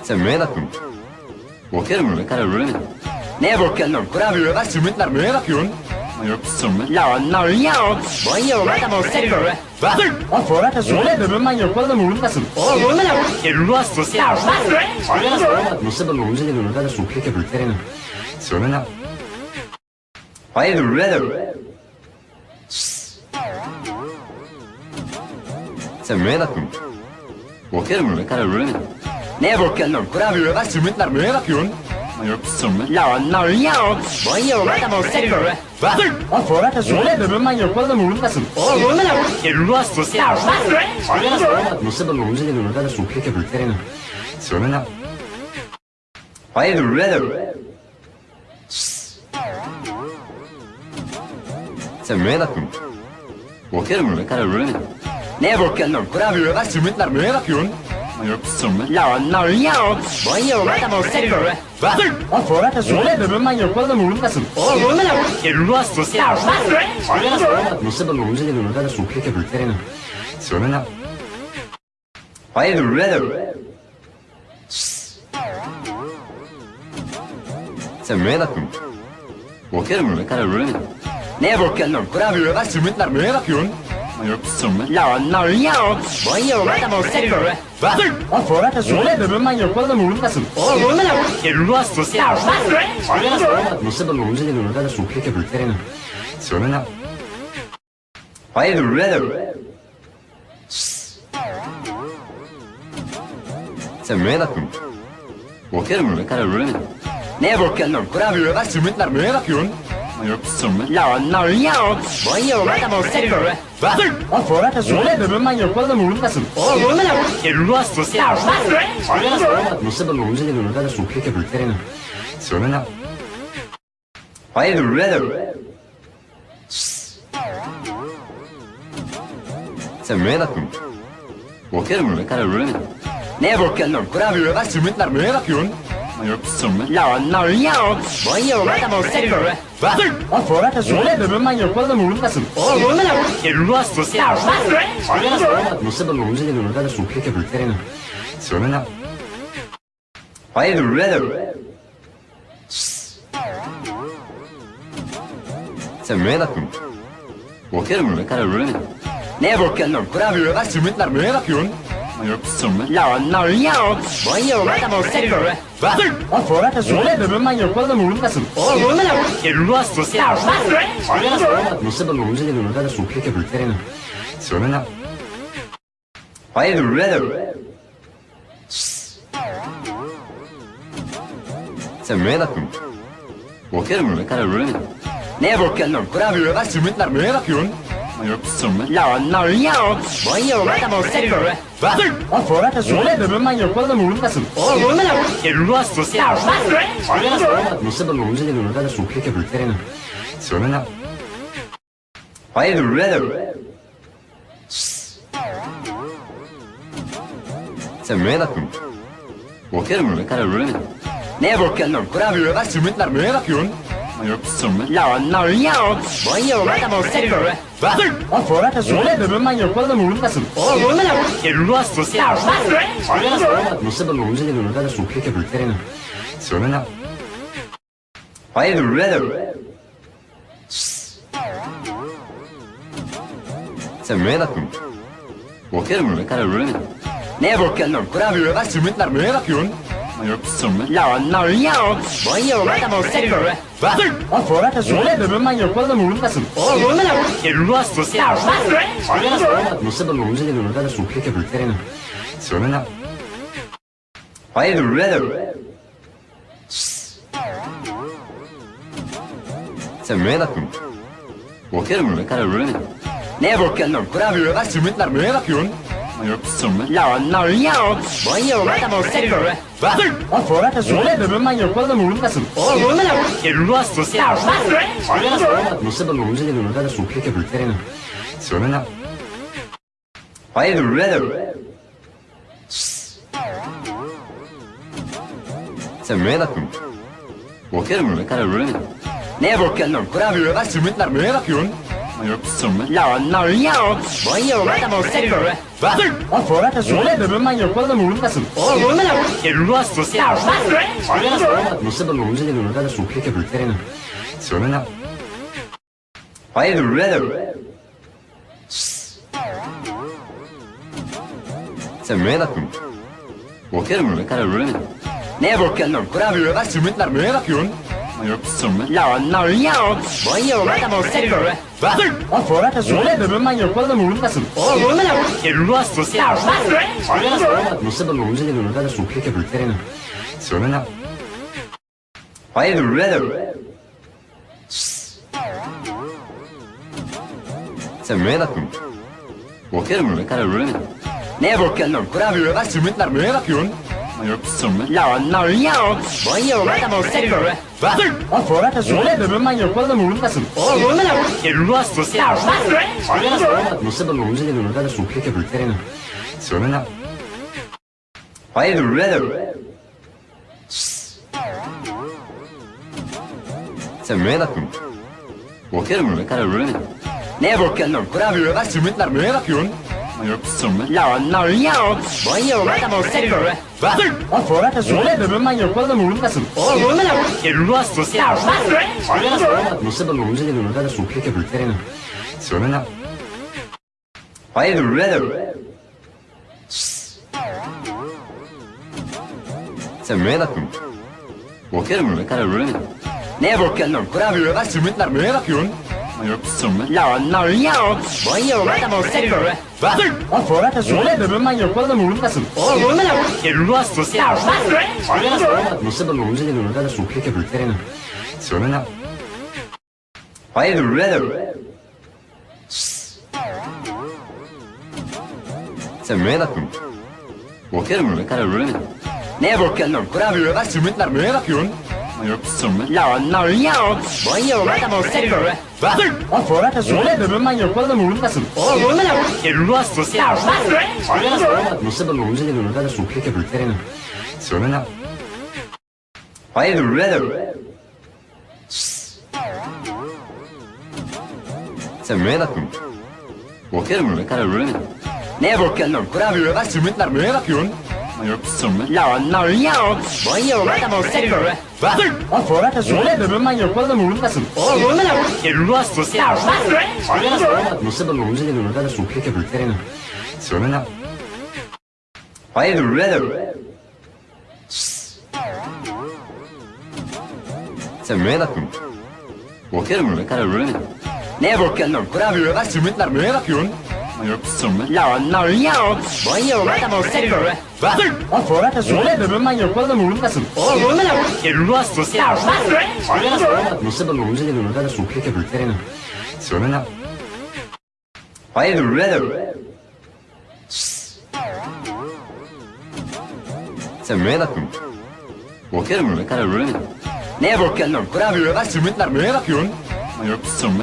Sen neye bakıyorsun? Bakıyorum öyle karar veremedim. Neye bakıyorsun lan? Kurabiye var, simitler neye bakıyorsun? Lan lan yok. Bayıyorum adam o seni böyle. Bak. O sonra da söyle de ben yapalım umurumdasın. Oğlum ne lan? Gel rastası ya. Nasıl ben onu dedim ne kadar soğuk ya büyüklerine. Söyle lan. Hayırdır birader? Sen neye bakıyorsun? Bakıyorum öyle karar veremedim. Neye bakıyorsun lan? Kurabiye var, simitler neye bakıyorsun? Yok sen Lan lan yok. Bayıyorum adam o seni böyle. Bak. O sonra da söyle de ben yapalım umurumdasın. Oğlum ne lan? Gel rastası ya. Nasıl ben onu dedim ne kadar soğuk ya büyüklerine. Söyle lan. Hayırdır birader? Sen neye bakıyorsun? Bakıyorum öyle karar veremedim. Neye bakıyorsun lan? Kurabiye var, simitler neye bakıyorsun? Yok sen Lan lan yok. Bayıyorum adam o seni böyle. Bak. O sonra da söyle de ben yapalım umurumdasın. Oğlum ne lan? Gel rastası ya. Nasıl ben onu dedim ne kadar soğuk ya büyüklerine. Söyle lan. Hayırdır birader? Sen neye? Bakıyorum karar veremedim. Neye bakıyorsun lan? Kurabiye var, simitler neye bakıyorsun? Lan lan yok. Bayıyorum adam o seni böyle. Bak. O sonra da söyle de ben yapalım umurumdasın. Oğlum ne lan? Rastası ya. Nasıl ben onu dedim ne kadar soğuk ya büyüklerine. Söyle lan. Hayırdır birader? Sen neye bakıyorsun? Bakıyorum öyle karar veremedim. Neye bakıyorsun lan? Kurabiye var, simitler neye bakıyorsun? Lan lan yok. O seni böyle. Bak. O sonra da söyle de ben yapalım umurumdasın. Oğlum ne lan? Ya. Nasıl ben onu dedim ne kadar soğuk ya büyüklerine. Söyle lan. Birader? Sen neye bakıyorsun? Bakıyorum öyle karar veremedim. Neye bakıyorsun lan? Kurabiye var, simitler neye bakıyorsun? Yok sen Lan lan yok. Bayıyorum adam o seni Bak. Sonra da söyle de ben yapalım umurumdasın. Oğlum ne lan? Gel rastası ya. Nasıl ben onu dedim ne kadar soğuk ya büyüklerine. Söyle lan. Hayırdır birader? Sen neye bakıyorsun? Bakıyorum öyle karar veremedim. Neye bakıyorsun lan? Kurabiye var, simitler neye bakıyorsun? Lan lan yok. Bayıyorum adam o seni böyle. Bak. O sonra da söyle de ben yapalım umurumdasın. Oğlum ne lan? Gel rastası ya. Nasıl ben dedim ne kadar soğuk ya büyüklerine. Söyle lan. Hayırdır birader? Sen neye bakıyorsun? Bakıyorum öyle karar veremedim. Neye bakıyorsun lan? Kurabiye var, simitler neye bakıyorsun? Lan lan yok. Bayıyorum adam o seni böyle. Bak. O sonra da söyle de ben yapalım umurumdasın. Oğlum ne lan? Gel rastası ya. Nasıl ben onu dedim ne kadar soğuk ya büyüklerine. Söyle lan. Hayırdır birader? Sen neye bakıyorsun? Bakıyorum öyle karar veremedim. Neye bakıyorsun lan? Kurabiye var, simitler neye bakıyorsun? Yok Lan lan yok. Bayıyorum adam o seni böyle. Bak. O sonra da söyle de ben yapalım umurumdasın. Oğlum ne lan? Gel rastası ya. Nasıl ben onu dedim ne kadar soğuk ya büyüklerine. Söyle lan. Hayırdır birader? Sen neye bakıyorsun? Bakıyorum öyle karar veremedim. Neye bakıyorsun lan? Kurabiye var, simitler neye bakıyorsun? Yapsın Lan lan ya. Bayılma da bu sefer. Was? Was? Vorrat das Rolle? Wir würden mal hier kurz am Runden lassen. Oh, Runden lassen. Che ruolo sto sta? Was? Non sapendo l'uso di venuta da su, che che buttare in azione la... Poi il red... Se me da tu. Bakıyorum ne kadar öyle. Ne bakıyorsun? Kurabiye var, simitler, ne bakıyorsun? No, no, yok. Bayıyorum adamı seviyorum. Hazır. Lan sonra da söyle öbür ben yapmadım uğrundasın. Oğlum uğrunda ne olur? Elini astı. Ya hazır. Nasıl ben uğrunda dedim öbür de sohbet yapıp verelim. Söyle Sen neye bakıyorsun? Bakıyorum ne kadar öyle mi? Neye bakıyorsun? Kurabiye ver sümütler neye? No, no, yok. Bayılma da bozsak böyle. Bak. Lan Fuara da söyle de ben yapmadan vurulmasın. Oğlum vurma lan. Elini hastası. Ya bak. Nasıl ben olunca da bunu da sokuyor ki büyüklerine. Söyle lan. Hayır, red. Sen neye bakıyorsun? Bakıyorum, ne kadar red. Neye bakıyorsun? Kurabiye bak, sümükler neye bakıyorsun? No, no, yok. Bayılma da bolsa göre. Hazır. Lan sonra da söyle de ben yapmaz da vurulmasın. Oğlum vurma lan. Ruh hastası. Ya bak. Nasıl da vurunca da vurunca da sokuyor ki bülklerine. Söyle lan. Hayır, vurma Sen neye bakıyorsun? Bakıyorum öyle kadar öyle mi? Neye bakıyorsun lan? Kurabiye bak sürmetler neye bakıyorsun? Yok sürmet. Lan lan yok. Bayılma da bolsa göre. Was? Was soll das denn? Wir müssen mal hier kurz am Runden lassen. Oh, Runden lassen. Du hast es ja. Was? Non sapevo cosa che non era su che che pretende. Se non era. Vai the red. Se me da tu. Bakıyorum ne kadar böyle. Ne bakıyorsun? Kurabiye bak, simitler neye bakıyorsun? No, no, yok. Bayıyorum adamı seviyorum. Hazır. Lan sonra da söyle öbür ben yapmadım umurumdasın. Oğlum umurumda lan. Elini hastası. Ya hazır. Nasıl ben umurumda dedim öbür de sohbet yapıp verelim. Söyle lan. Hayır, red. Sen neye bakıyorsun? Bakıyorum ne kadar öyle mi? Neye bakıyorsun? Kurabiye ver sümütler neye bakıyorsun? No, no, yok. Bayıyorum adamı seviyorum. Hazır. Lan Fuat da söyle de ben manyak olalım vurulmasın. Oğlum vurma lan. Elini asma. Ya bak. Nasıl ben olunca da bunu da sokuyor ki büyüklerine. Söyle lan. Hayır, brother. Sen neye bakıyorsun? Bakıyorum, ne kadar öyle mi? Neye bakıyorsun? Kurabiye bak, sümükler neye bakıyorsun? No, no, yok. Bayılma da bozsak böyle. Hazır. Lan Fuara da söyle de ben yapmadan vurulmasın. Oğlum vurma lan. Elini asma. Ya bak. Nasıl ben olunca da böyle de sohbet yapıp veremem. Söyle lan. Hayır, brother. Sen neye bakıyorsun? Bakıyorum ne kadar öyle mi? Neye bakıyorsun? Kurabiye bak, sümütler neye bakıyorsun? Yok, sümütler. Lan, lan, yok. Bayılma da bozsak böyle. Was? Was soll das denn? Wenn man manche Ruhe dann ruhen lassen. Oh, ruhen lassen. Ruhe lassen. Ja, was? Non sembra l'uso di un'unità da succhio che bruttare in azione la... Poi è red. Se me da tu. Bakıyorum ne kadar böyle. Ne bakıyorsun? Kurabiye ver, sümütler, ne bakıyorsun? No, no, yok. Bayıyorum adamı seviyorum. Lan sonra da söyle öbür ben yapmadım umurumdasın. Oğlum bunu ne olur? Elini hastası. Nasıl ben umurumda de sokuyor ki büyüklerine. Söyle lan. Hayır öbür. Sen neye bakın? Bakıyorum öbür kadar öbür Ne bakıyorsun? Kurabiye ver sümütler?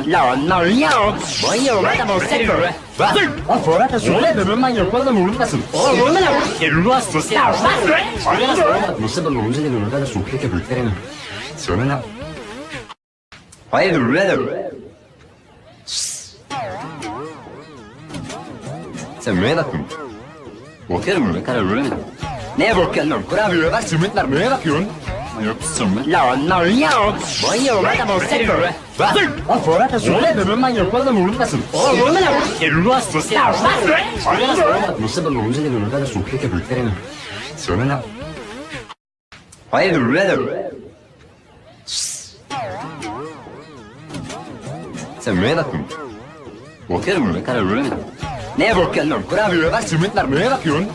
Là, no, yok. Bayılma da bozsak böyle. Hazır. Lan de ben yapmaz da vurulmasın. Oğlum vurma lan. Vurulmasın. Nasıl da vurulunca da vurulunca da sohbet yapıp lan. Hayır vurma. Sen neye bakıyorsun? Bakıyorum ne kadar vurma. Neye bakıyorsun lan? Kurabiye bak sümütler neye? No, no, yok. Bayılma da bolsa göre. Lan Fırat da söyle de ben manyak bazen vurulmasın. Oğlum vurma lan. Hastası. Nasıl ben olunca da gönülde de sohbet yapıp veremem. Söyle. Hayır. Sen neye bakıyorsun? Bakıyorum ne kadar öyle mi? Neye bakıyorsun? Kurabiye bak, sümütler neye bakıyorsun?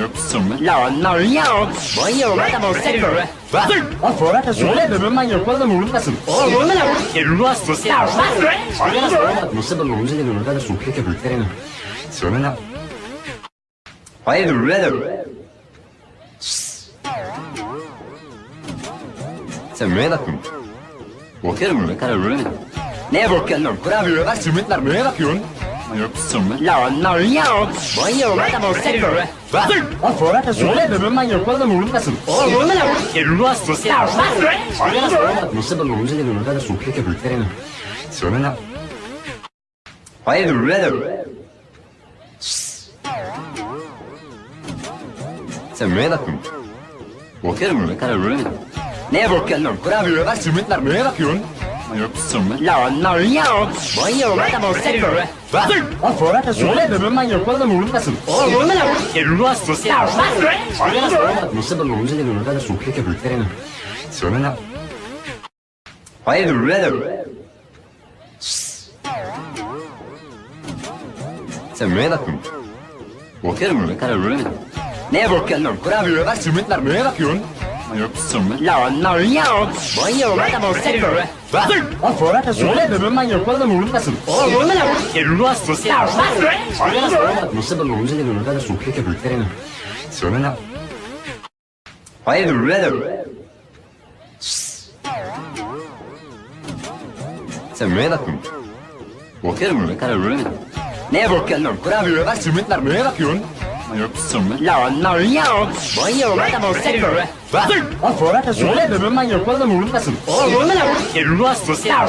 Yok, sümüt. Lan, lan, yok. Bayılma da bolsa göre. Bak. O Fırat'a söyle de ben manyak oğlum umurumdasın. Oğlum ne lan? Ruhsuz ya. Nasıl ben onu dedim orada da sohbet yapıyorlar. Söyle lan. Hayırdır birader? Sen neye bakıyorsun? Bakıyorum öyle karar veremedim. Neye bakıyorsun lan? Kurabiye var, simitler neye bakıyorsun? Yok. Lan lan ya. Bayıyorum adam o seni böyle. Bak. O Fırat'a söyle de ben oğlum umurumdasın. Oğlum ne lan? Ruhsuz ya. Nasıl ben onu dedim orada da sohbet yapıyorlar. Söyle lan. Hayırdır birader? Sen neye bakıyorsun? Bakıyorum öyle karar veremedim. Neye bakıyorsun lan? Kurabiye var, simitler neye bakıyorsun? Yok. Lan lan ya. Bayıyorum adam o seni böyle. Bak. O Fırat'a söyle de ben. Oğlum ne lan? Ruhsuz ya. Nasıl ben onu dedim orada da sohbet yapıyorlar. Söyle lan. Birader? Sen neye bakıyorsun? Bakıyorum öyle karar veremedim. Neye bakıyorsun lan? Kurabiye neye bakıyorsun? Yok sürme. Lan lan ya. Bayıyorum adam o seni böyle. Bak. O Fırat'a söyle de ben manyak oğlum umurumdasın. Oğlum ne lan? Ruhsuz ya. Nasıl ben onu dedim orada da sohbet yapıyorlar. Söyle lan. Hayırdır birader? Sen neye bakıyorsun? Bakıyorum öyle karar veremedim. Neye bakıyorsun lan? Kurabiye var, simitler neye bakıyorsun? Yok sürme. Lan lan ya. Bayıyorum adam o seni böyle. Bak. O Fırat'a söyle de ben manyak oğlum umurumdasın. Oğlum ne lan? Ruhsuz ya.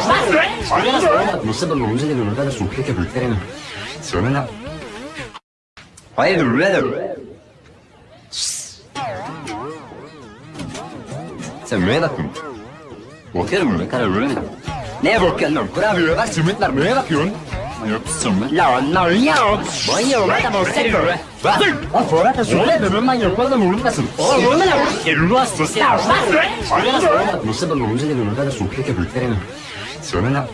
Nasıl ben onu dedim orada da sohbet yapıyorlar. Söyle lan. Hayırdır birader? Sen neye bakıyorsun? Bakıyorum öyle karar veremedim. Neye bakıyorsun? Kurabiye var, simitler neye bakıyorsun? Yok. Lan lan ya. Bayıyorum adam o seni böyle. Bak. O Fırat'a söyle de ben manyak oğlum umurumdasın. Oğlum ne lan? Ruhsuz ya. Nasıl ben onu dedim orada da sohbet yapıyorlar. Söyle lan.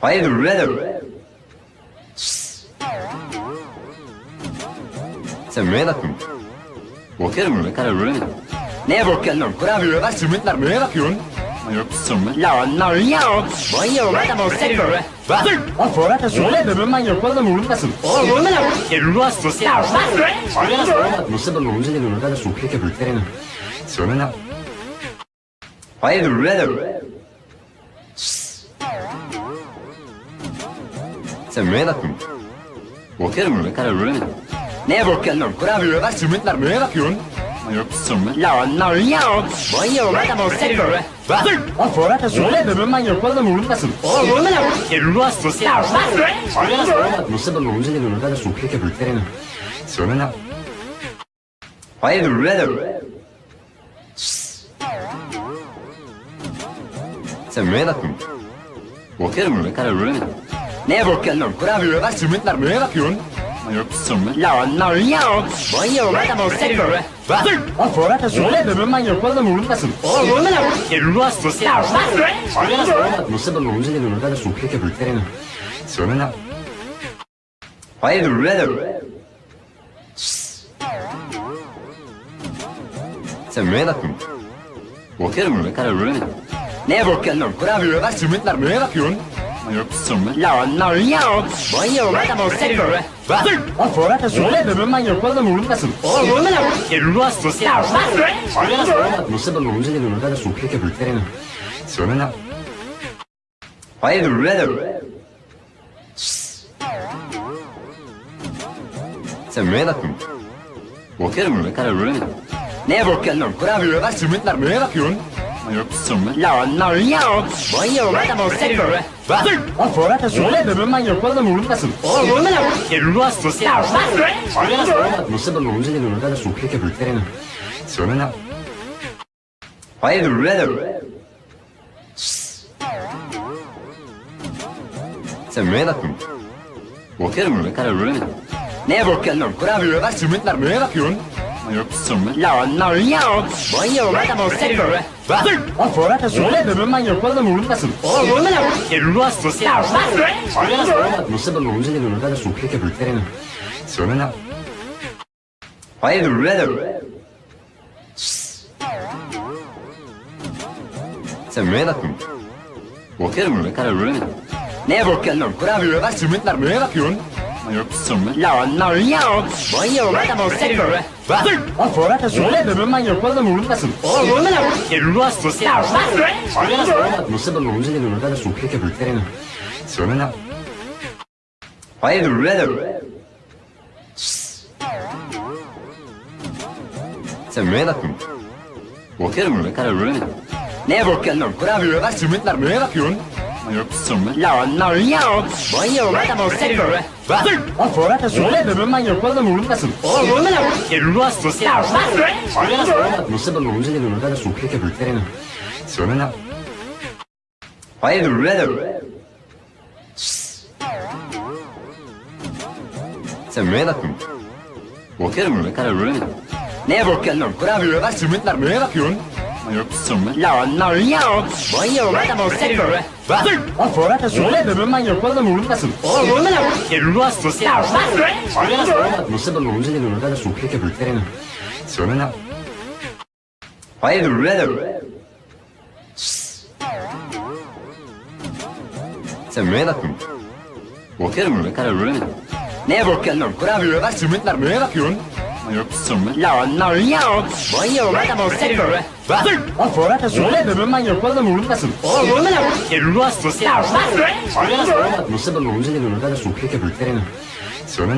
Hayırdır birader? Sen neye bakıyorsun? Bakıyorum öyle karar veremedim. Neye bakıyorsun lan? Kurabiye var, simitler neye bakıyorsun? Yok sürme. Lan lan ya. Bayıyorum adam o seni böyle. Bak. O Fırat'a söyle de ben oğlum umurumdasın. Oğlum ne lan? Ruhsuz ya. Nasıl ben onu dedim orada da sohbet yapıyorlar. Söyle lan. Hayırdır birader? Sen neye bakıyorsun? Bakıyorum öyle karar veremedim. Neye bakıyorsun lan? Kurabiye var, simitler neye bakıyorsun? Yok sürme. Lan lan ya. Bayıyorum adam o seni böyle. Bak. O Fırat'a söyle de ben manyak oğlum umurumdasın. Oğlum ne lan? Ruhsuz ya. Nasıl ben onu dedim orada da sohbet yapıyorlar. Söyle lan. Hayırdır birader? Sen neye bakıyorsun? Bakıyorum öyle karar veremedim. Neye bakıyorsun lan? Kurabiye var, simitler neye bakıyorsun? Yok sürme. Lan lan ya. Bayıyorum adam o seni böyle. Bak. O Fırat'a söyle de ben manyak oğlum umurumdasın. Oğlum ne lan? Ruhsuz ya. Nasıl ben onu dedim orada da sohbet yapıyorlar. Söyle lan. Hayırdır birader? Sen neye bakıyorsun? Bakıyorum öyle karar veremedim. Neye bakıyorsun? Kurabiye var, simitler neye bakıyorsun? Yok. Lan lan ya. Bayıyorum adam o seni böyle. Bak. O Fırat'a söyle de ben oğlum umurumdasın. Oğlum ne lan? Ruhsuz ya. Nasıl ben onu dedim orada da sohbet yapıyorlar. Söyle lan. Hayırdır birader? Sen neye bakıyorsun? Bakıyorum öyle karar veremedim. Neye bakıyorsun lan? Kurabiye var, simitler neye bakıyorsun? Yok. Lan lan ya. Bayıyorum adam o seni böyle. Bak. O Fırat'a söyle de ben manyak oğlum umurumdasın. Oğlum ne lan? Ruhsuz ya. Nasıl ben onu dedim orada da sohbet yapıyorlar. Söyle lan. Hayırdır birader? Sen neye bakıyorsun? Bakıyorum öyle karar veremedim. Neye bakıyorsun lan? Kurabiye var, simitler neye bakıyorsun? No, no, yok. Bayılma da bozsak böyle. Hazır. Lan Fuara da söyle de ben yapmadan vurulmasın. Oğlum vurma lan. Elini asma. Ya bak. Nasıl ben olunca da böyle de sohbet yapıp veremem. Söyle lan. Hayır, brother. Sen neye bakıyorsun? Bakıyorum ne kadar öyle mi? Neye bakıyorsun? Kurabiye bak, sümütler neye bakıyorsun? Yok, sümütler. Lan, lan, yok. Bayılma da bozsak böyle. Was? Was soll das denn? Wenn man manche Ruhe dann ruhen lassen. Oh, ruhen lassen. Ruhe lassen. Ja, was? Non sembra l'uso di un'unità da succhio che bruttare in azione la... Poi è red. Se me da tu. Bakıyorum ne kadar böyle. Ne bakıyorsun? Kurabiye ver, sümütler, ne bakıyorsun? No, no, yok. Bayıyorum adamı seviyorum. Lan sonra da söyle öbür ben yapmadım umurumdasın. Oğlum bunu ne olur? Elini hastası. Nasıl ben umurumda de sokuyor ki büyüklerine. Söyle lan. Hayır öbür. Sen neye bakın? Bakıyorum öbür kadar öbür Ne bakıyorsun? Kurabiye ver sümütler? Là, no, yok. Bayılma da bozsak böyle. Hazır. Lan sonra da söyle de ben yapmaz da vurulmasın. Oğlum vurma lan. Vurulmasın. Ya vurma. Nasıl da vurulunca da vurulunca da sohbet yapıp verelim. Söyle lan. Hayır vurma da vurma. Sen neye bakıyorsun? Bakıyorum ben kadar vurma. Neye bakıyorsun lan? Kurabiye bak sümütler neye bakıyorsun? No, no, yok. Bayılma da bolsa göre. Lan Fırat da söyle de ben manyak bazen vurulmasın. Oğlum vurma lan. Hastası. Nasıl ben olunca da gönülde de sohbet yapıp veremem. Söyle.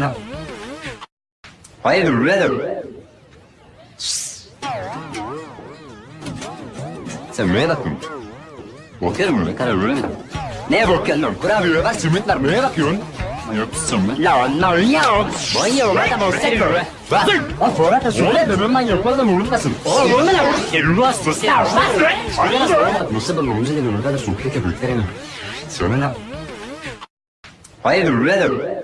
Hayır. Sen neye bakıyorsun? Bakıyorum ne kadar öyle mi? Neye bakıyorsun? Kurabiye bak, sümütler neye bakıyorsun? Yok, sümüt. Lan, lan, yok. Bayılma da bolsa göre. Lan Fırat'a söyle de ben ben yapmadım vurulmasın. Oğlum vurulmasın. Vurulmasın. Vurulmasın. Nasıl ben vurulmasın dedim. Orada su keke bülklerini. Söyle lan. Hayır vurulmasın.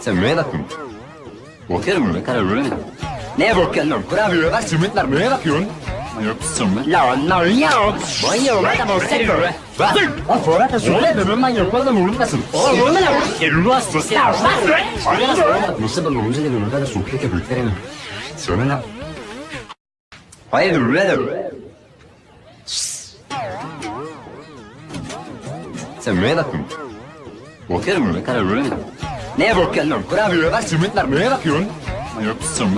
Sen neye? Bakıyorum ne kadar vurulmasın. Neye bakıyorsun? Kurabiye bak sümütler neye bakıyorsun? La No, no, yok. Bayıyorum adamı seviyorum. Hazır. Lan sonra da söyle öbür ben yapmadım umurumdasın. Oğlum umurumda ne olur? Elini astı. Ya hazır. Nasıl ben umurumda ne olur? Ben de sohbet yapıyorum. Söyle lan. Hayır, red. Sen neye bakıyorsun? Bakıyorum ne kadar red. Neye bakıyorsun? Kurabiye ver, sümütler neye bakıyorsun?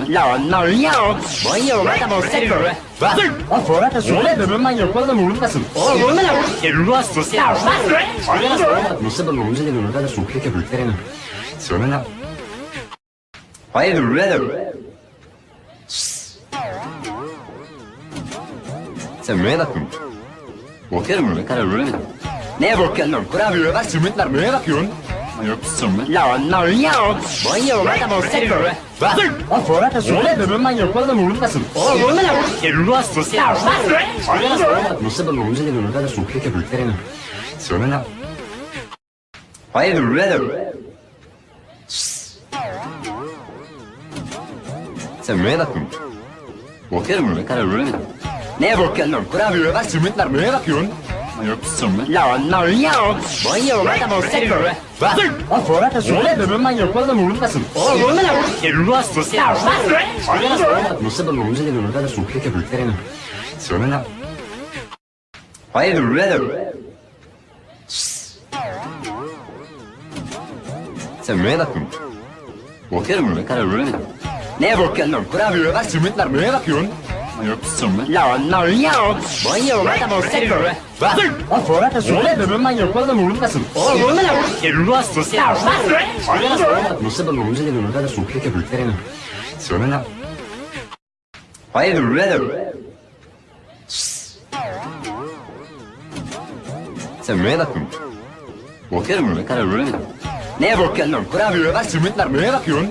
Non, non, yok. Bayılma da bozsak böyle. Hazır. Lan Fuara da söyle de ben yapmadan vurulmasın. Oğlum vurma lan. Elini hastası. Ya bak. Nasıl ben olunca da bunu da sokuyor ki büyüklerine. Söyle lan. Hayır, red. Sen neye bakıyorsun? Bakıyorum, ne kadar öyle mi? Neye bakıyorsun? Kurabiye bak, sümükler neye bakıyorsun? No, no, yok. Bayılma da bozsak böyle. Hazır. Lan sonra da söyle de ben yapmaz da vurulmasın. Oğlum vurma lan. Elini asma. Ya. Nasıl ben olunca da böyle de sokuyor ki büyüklerine. Söyle lan. Hayır, red. Sen neye bakıyorsun? Bakıyorum ne kadar öyle mi? Neye bakıyorsun? Kurabiye bak, sümükler neye bakıyorsun? No, no, yok. Bayılma da bulsak böyle. Lan Fuara da söyle de ben yapmaz da vurulmasın. Oğlum vurma da vur. Ruas sesler. Nasıl da vurulunca da vurulda da sokuyor ki büyüklerine. Söyle lan. Hayır, vurulda da Sen neye baktın? Bakıyorum ne kadar öyle. Neye bakıyorsun lan? Kurabiye bak, sümütler neye bakıyorsun? No, no, yok. Bayıyorum adamı seviyorum. Hazır. Lan sonra da söyle öbür ben yapmadım uğrundasın. Oğlum uğrunda ne olur? Elini astı. Ya hazır. Nasıl ben uğrunda dedim öbür de sohbet yapıp verelim. Söyle lan. Hayır, redder. Sen neye bakıyorsun? Bakıyorum ne kadar öyle mi? Neye bakıyorsun? Kurabiye ver sümütler neye bakıyorsun?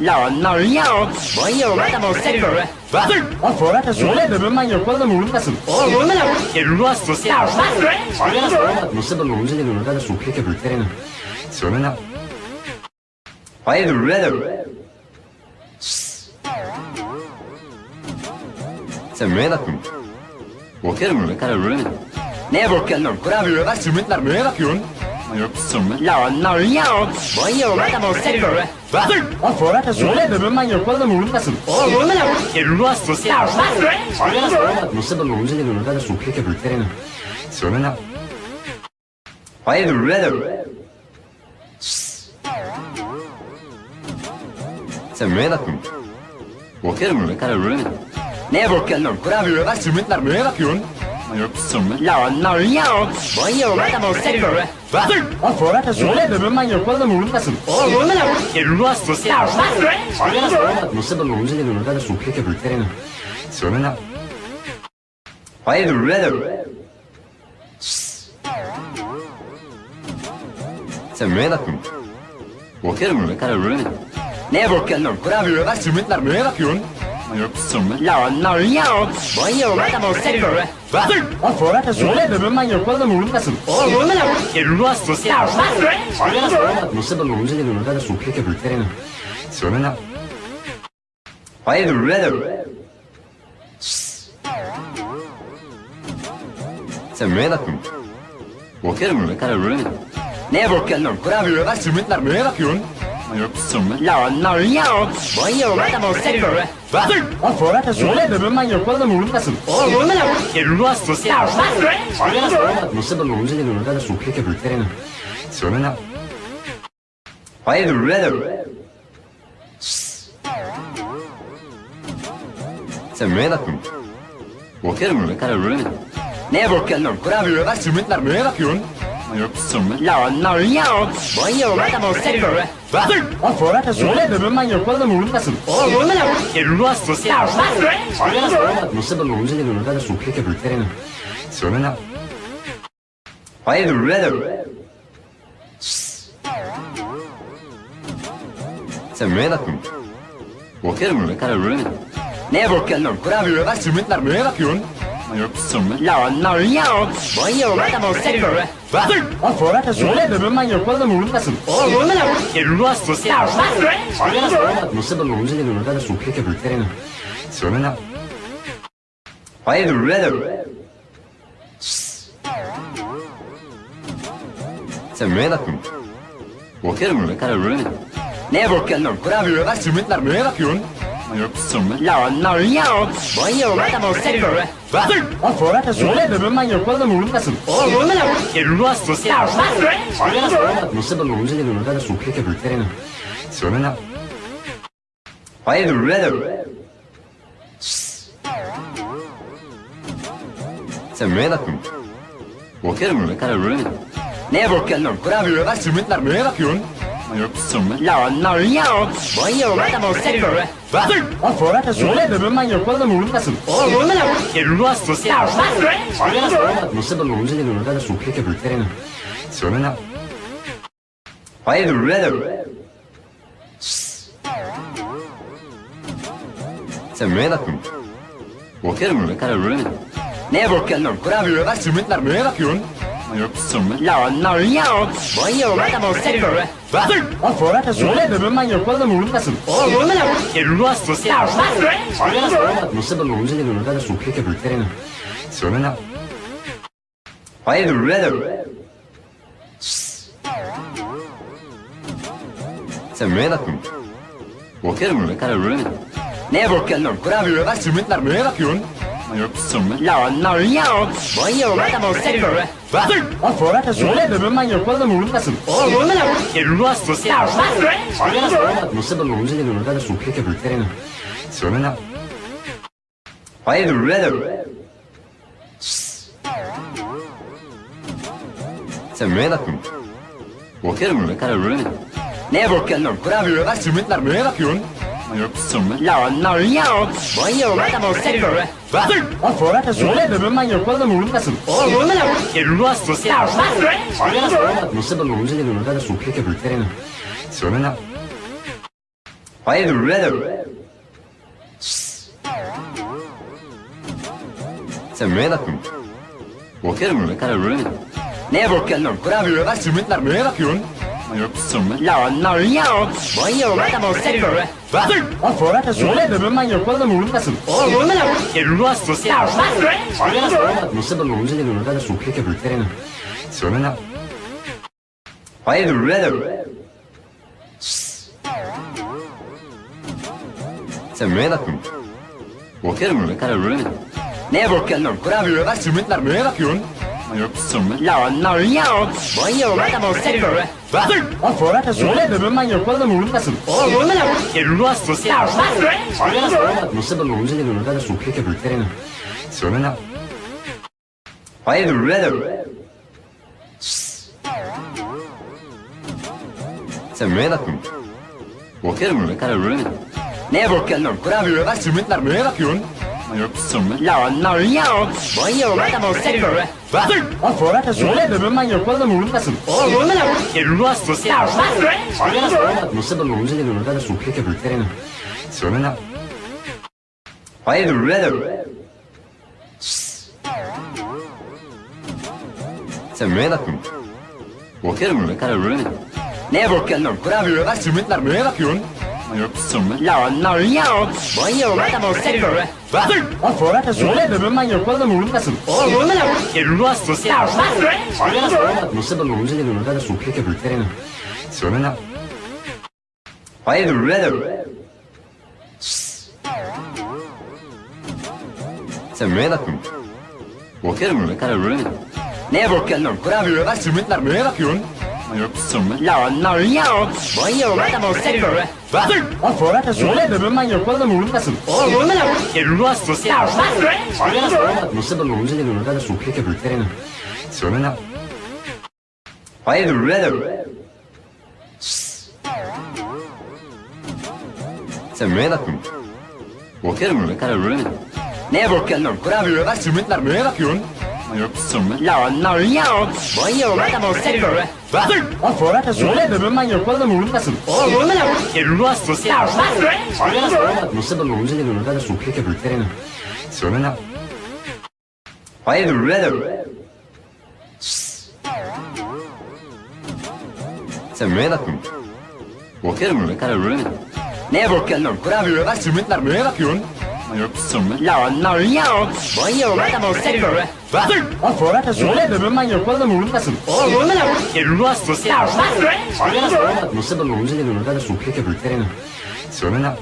No, no, yok. Bayılma da bozsak böyle. Bak. Lan Fuara da söyle de ben yapmadan vurulmasın. Oğlum vurma lan. Elini hastası. Ya bak. Nasıl ben olunca da bunu da sokuyor ki büyüklerine. Söyle lan. Hayır, red. Sen neye bakıyorsun? Bakıyorum, ne kadar red. Neye bakıyorsun? Kurabiye bak, sümükler neye bakıyorsun? Lan lan yok. Bayıyorum adam o seni böyle. Bak. O Fırat'a söyle de ben manyak oğlum umurumdasın. Oğlum ne lan? Ruhsuz ya. Nasıl ben onu dedim ne kadar sokuyor ki büyüklerine. Söyle lan. Hayırdır birader? Sen neye bakıyorsun? Bakıyorum öyle karar veremedim. Neye bakıyorsun lan? Kurabiye var, simitler neye bakıyorsun? Yok sırmı. Lan lan yok. Bayıyorum adam o seni böyle. Bak. O Fırat'a söyle de ben manyak oğlum umurumdasın. Oğlum ne lan? Ruhsuz ya. Nasıl ben onu dedim ne kadar sokuyor ki büyüklerine. Söyle lan. Hayırdır birader? Sen neye bakıyorsun? Bakıyorum. Neye bakıyorsun? Kurabiye var, simitler neye bakıyorsun? Lan lan yok. Bayıyorum adam o seni böyle. Bak. O Fırat'a söyle de ben oğlum umurumdasın. Oğlum ne lan? Ruhsuz ya. Nasıl ben onu dedim ne kadar sokuyor ki büyüklerine. Söyle lan. Hayırdır birader? Sen neye bakıyorsun? Bakıyorum öyle karar veremedim. Neye bakıyorsun lan? Kurabiye var, simitler neye bakıyorsun? Lan lan yok. Bayıyorum adam o seni böyle. Bak. O Fırat'a söyle de ben manyak oğlum umurumdasın. Oğlum ne lan? Ruhsuz ya. Nasıl ben onu dedim ne kadar sokuyor ki büyüklerine. Söyle lan. Hayırdır birader? Sen neye bakıyorsun? Bakıyorum öyle karar veremedim. Neye bakıyorsun lan? Kurabiye var, simitler neye bakıyorsun? Lan lan yok. Bayıyorum adam o seni böyle. Bak. O Fırat'a söyle de ben oğlum umurumdasın. Oğlum ne lan? Ruhsuz ya. Nasıl ben onu dedim ne kadar sokuyor ki büyüklerine. Söyle lan. Hayırdır birader? Sen neye bakıyorsun? Bakıyorum öyle karar veremedim. Neye bakıyorsun lan? Kurabiye var, simitler neye bakıyorsun? Yok sırmı. Lan lan yok. Bayıyorum adam o seni böyle. Bak. O Fırat'a söyle de ben manyak oğlum umurumdasın. Oğlum ne lan? Ruhsuz ya. Nasıl ben onu dedim ne kadar sokuyor ki büyüklerine. Söyle lan. Hayırdır birader? Sen neye bakıyorsun? Bakıyorum öyle karar veremedim. Neye bakıyorsun? Kurabiye var, simitler neye bakıyorsun? Lan lan yok. Bayıyorum adam o seni böyle. Bak. O Fırat'a söyle de ben oğlum umurumdasın. Oğlum ne lan? Ruhsuz ya. Nasıl ben onu dedim ne kadar sokuyor ki büyüklerine. Söyle lan. Hayırdır birader? Sen neye? Bakıyorum karar veremedim. Neye bakıyorsun lan? Kurabiye var, simitler neye bakıyorsun? Lan lan yok. Bayıyorum adam o seni böyle. Bak. O Fırat'a söyle de ben manyak oğlum umurumdasın. Oğlum ne lan? Ruhsuz ya. Nasıl ben onu dedim ne kadar sokuyor ki büyüklerine. Söyle lan. Hayırdır birader? Sen neye bakıyorsun? Bakıyorum öyle karar veremedim. Neye bakıyorsun lan? Kurabiye var, simitler neye bakıyorsun? Lan lan yok. Bayıyorum adam o seni böyle. Bak. O Fırat'a söyle de ben manyak oğlum umurumdasın. Oğlum ne lan? Ya. Nasıl ben onu dedim ne kadar sokuyor ki büyüklerine. Söyle lan. Birader? Sen neye bakıyorsun? Bakıyorum öyle karar veremedim. Neye bakıyorsun lan? Kurabiye var, simitler neye bakıyorsun? Yok sırmı. Lan lan yok. Bayıyorum adam o seni Bak. O Fırat'a söyle de ben manyak oğlum umurumdasın. Oğlum ne lan? Ruhsuz ya. Nasıl ben onu dedim ne kadar sokuyor ki büyüklerine. Söyle lan. Hayırdır birader? Sen neye bakıyorsun? Bakıyorum öyle karar veremedim. Neye bakıyorsun lan? Kurabiye var, simitler neye bakıyorsun? Lan lan yok. Bayıyorum adam o seni böyle. Bak. O Fırat'a söyle de ben oğlum umurumdasın. Oğlum ne lan? Ruhsuz ya. Nasıl ben dedim ne kadar sokuyor ki büyüklerine. Söyle lan. Hayırdır birader? Sen neye bakıyorsun? Bakıyorum öyle karar veremedim. Neye bakıyorsun? Kurabiye neye bakıyorsun? Non, non, yok. Bayılma da bozsak böyle. Hazır. Lan Fuara da ben yapmadan vurulmasın. Oğlum vurma lan. Elini hastası. Ya bak. Ben olunca da bunu da lan. Hayır. Sen neye bakıyorsun? Bakıyorum, ne kadar öyle mi? Neye bakıyorsun? Kurabiye bak, sümükler neye? No, no, yok. Bayılma da bozsak böyle. Hazır. Lan sonra da söyle de ben yapmaz da vurulmasın. Oğlum vurma lan. Elini asma. Ya bak. Nasıl ben olunca da böyle de sokuyor ki büyüklerine. Söyle lan. Hayır, red. Sen neye bakıyorsun? Bakıyorum ne kadar öyle mi? Neye bakıyorsun? Kurabiye bak, sümükler neye bakıyorsun? No, no, yok. Bayılma da bulsak böyle. Lan Fuara da söyle de ben yapmaz da vurulmasın. Oğlum vurma da vur. Ruas sesler. Nasıl da vurulunca da vurulda da sokuyor ki büyüklerine. Söyle lan. Hayır, vurulda da Sen neye baktın? Bakıyorum ne kadar öyle. Neye bakıyorsun lan? Kurabiye bak, sümütler neye bakıyorsun? No, no, yok. Bayıyorum adamı seviyorum. Hazır. Lan sonra da söyle öbür ben yapmadım uğrundasın. Oğlum uğrunda ne olur? Elini astı. Ya hazır. Nasıl ben uğrunda dedim öbür de sohbet yapıp verelim. Söyle Sen neye bakıyorsun? Bakıyorum ne kadar öyle mi? Neye bakıyorsun? Kurabiye ver sümütler neye? No, no, yok. Bayılma da bozsak böyle. Bak. Lan Fuara da söyle de ben yapmadan vurulmasın. Oğlum vurma lan. Elini hastası. Ya bak. Nasıl ben olunca da bunu da sokuyor ki büyüklerine. Söyle lan. Hayır, red. Sen neye bakıyorsun? Bakıyorum, ne kadar red. Neye bakıyorsun? Kurabiye bak, sümükler neye bakıyorsun? No, no, yok. Bayılma da bolsa göre. Hazır. Lan sonra da söyle de ben yapmaz da vurulmasın. Oğlum vurma lan. Ruh hastası. Ya bak. Nasıl da vurunca da vurunca da sokuyor ki bülklerine. Söyle lan. Hayır, vurma Sen neye bakıyorsun? Bakıyorum öyle kadar öyle mi? Neye bakıyorsun lan? Kurabiye bak sürmetler neye bakıyorsun? Yok sürmet. Lan lan yok. Bayılma da bolsa göre. Was? Was soll das denn? Wir müssen mal hier kurz am Runden lassen. Oh, Runden lassen. Du hast es ja. Was? Non sapevo cosa che non era su che che pretende. Se non era.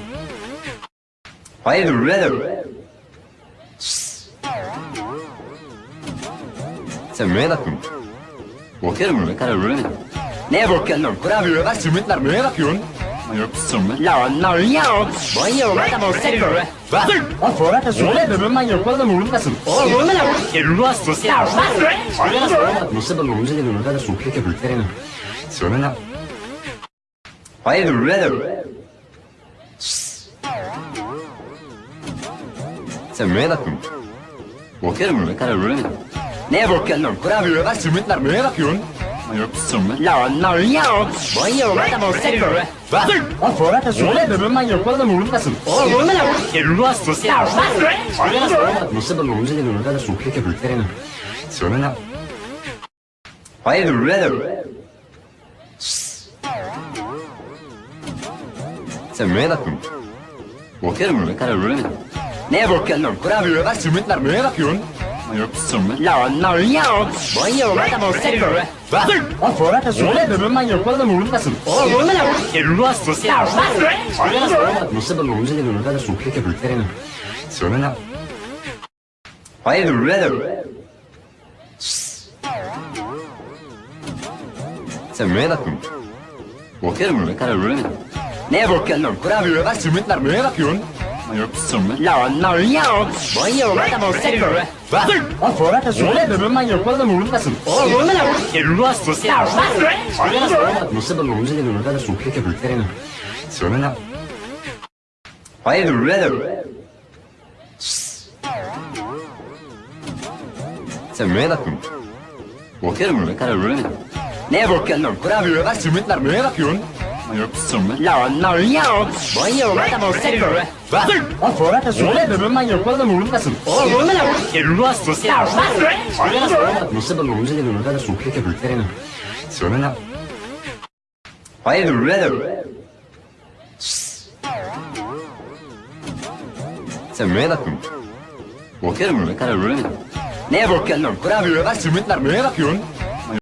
Vai the red. Se me da tu. Bakıyorum ne kadar böyle. Ne bakıyorsun? Kurabiye bak, simitler neye bakıyorsun? No, no, yok. Bayıyorum adamı seviyorum. Hazır. Lan sonra da söyle öbür ben yapmadım umurumdasın. Oğlum umurumda lan. Elini hastası. Ya hazır. Nasıl ben umurumda dedim öbür de sohbet yapıp verelim. Söyle lan. Hayır, red. Sen neye bakıyorsun? Bakıyorum ne kadar öyle mi? Neye bakıyorsun? Kurabiye ver sümütler neye bakıyorsun? No, no, yok. Bayıyorum adamı seviyorum. Hazır. Lan Fuat da söyle de ben manyak olalım vurulmasın. Oğlum vurma lan. Elini asma. Ya bak. Nasıl ben olunca da bunu da sokuyor ki büyüklerine. Söyle lan. Hayır, brother. Sen neye bakıyorsun? Bakıyorum, ne kadar öyle mi? Neye bakıyorsun? Kurabiye bak, sümükler neye bakıyorsun? No, no, yok. Bayılma da bozsak böyle. Hazır. Lan Fuara da söyle de ben yapmadan vurulmasın. Oğlum vurma lan. Elini asma. Ya. Nasıl ben olunca da böyle de sohbet yapıp veremem. Söyle lan. Hayır, brother. Sen neye bakıyorsun? Bakıyorum ne kadar öyle mi? Neye bakıyorsun? Kurabiye bak, sümütler neye bakıyorsun? Yok, sümütler. Lan, lan, yok. Bayılma da bozsak böyle. Was? Was soll das denn? Wenn man manche Ruhe dann ruhen lassen. Oh, ruhen lassen. Ruhe lassen. Ja, was? Non sembra l'uso di un'unità da succhio che bruttare in azione la... Poi è red. Se me da tu. Bakıyorum ne kadar böyle. Ne bakıyorsun? Kurabiye ver, sümütler, ne bakıyorsun? No, no, yok. Bayıyorum adamı seviyorum. Lan sonra da söyle öbür ben yapmadım umurumdasın. Oğlum bunu ne olur? Elini hastası. Nasıl ben umurumda de sokuyor ki büyüklerine. Söyle lan. Hayır öbür. Sen neye bakın? Bakıyorum öbür kadar öbür Ne bakıyorsun? Kurabiye ver sümütler?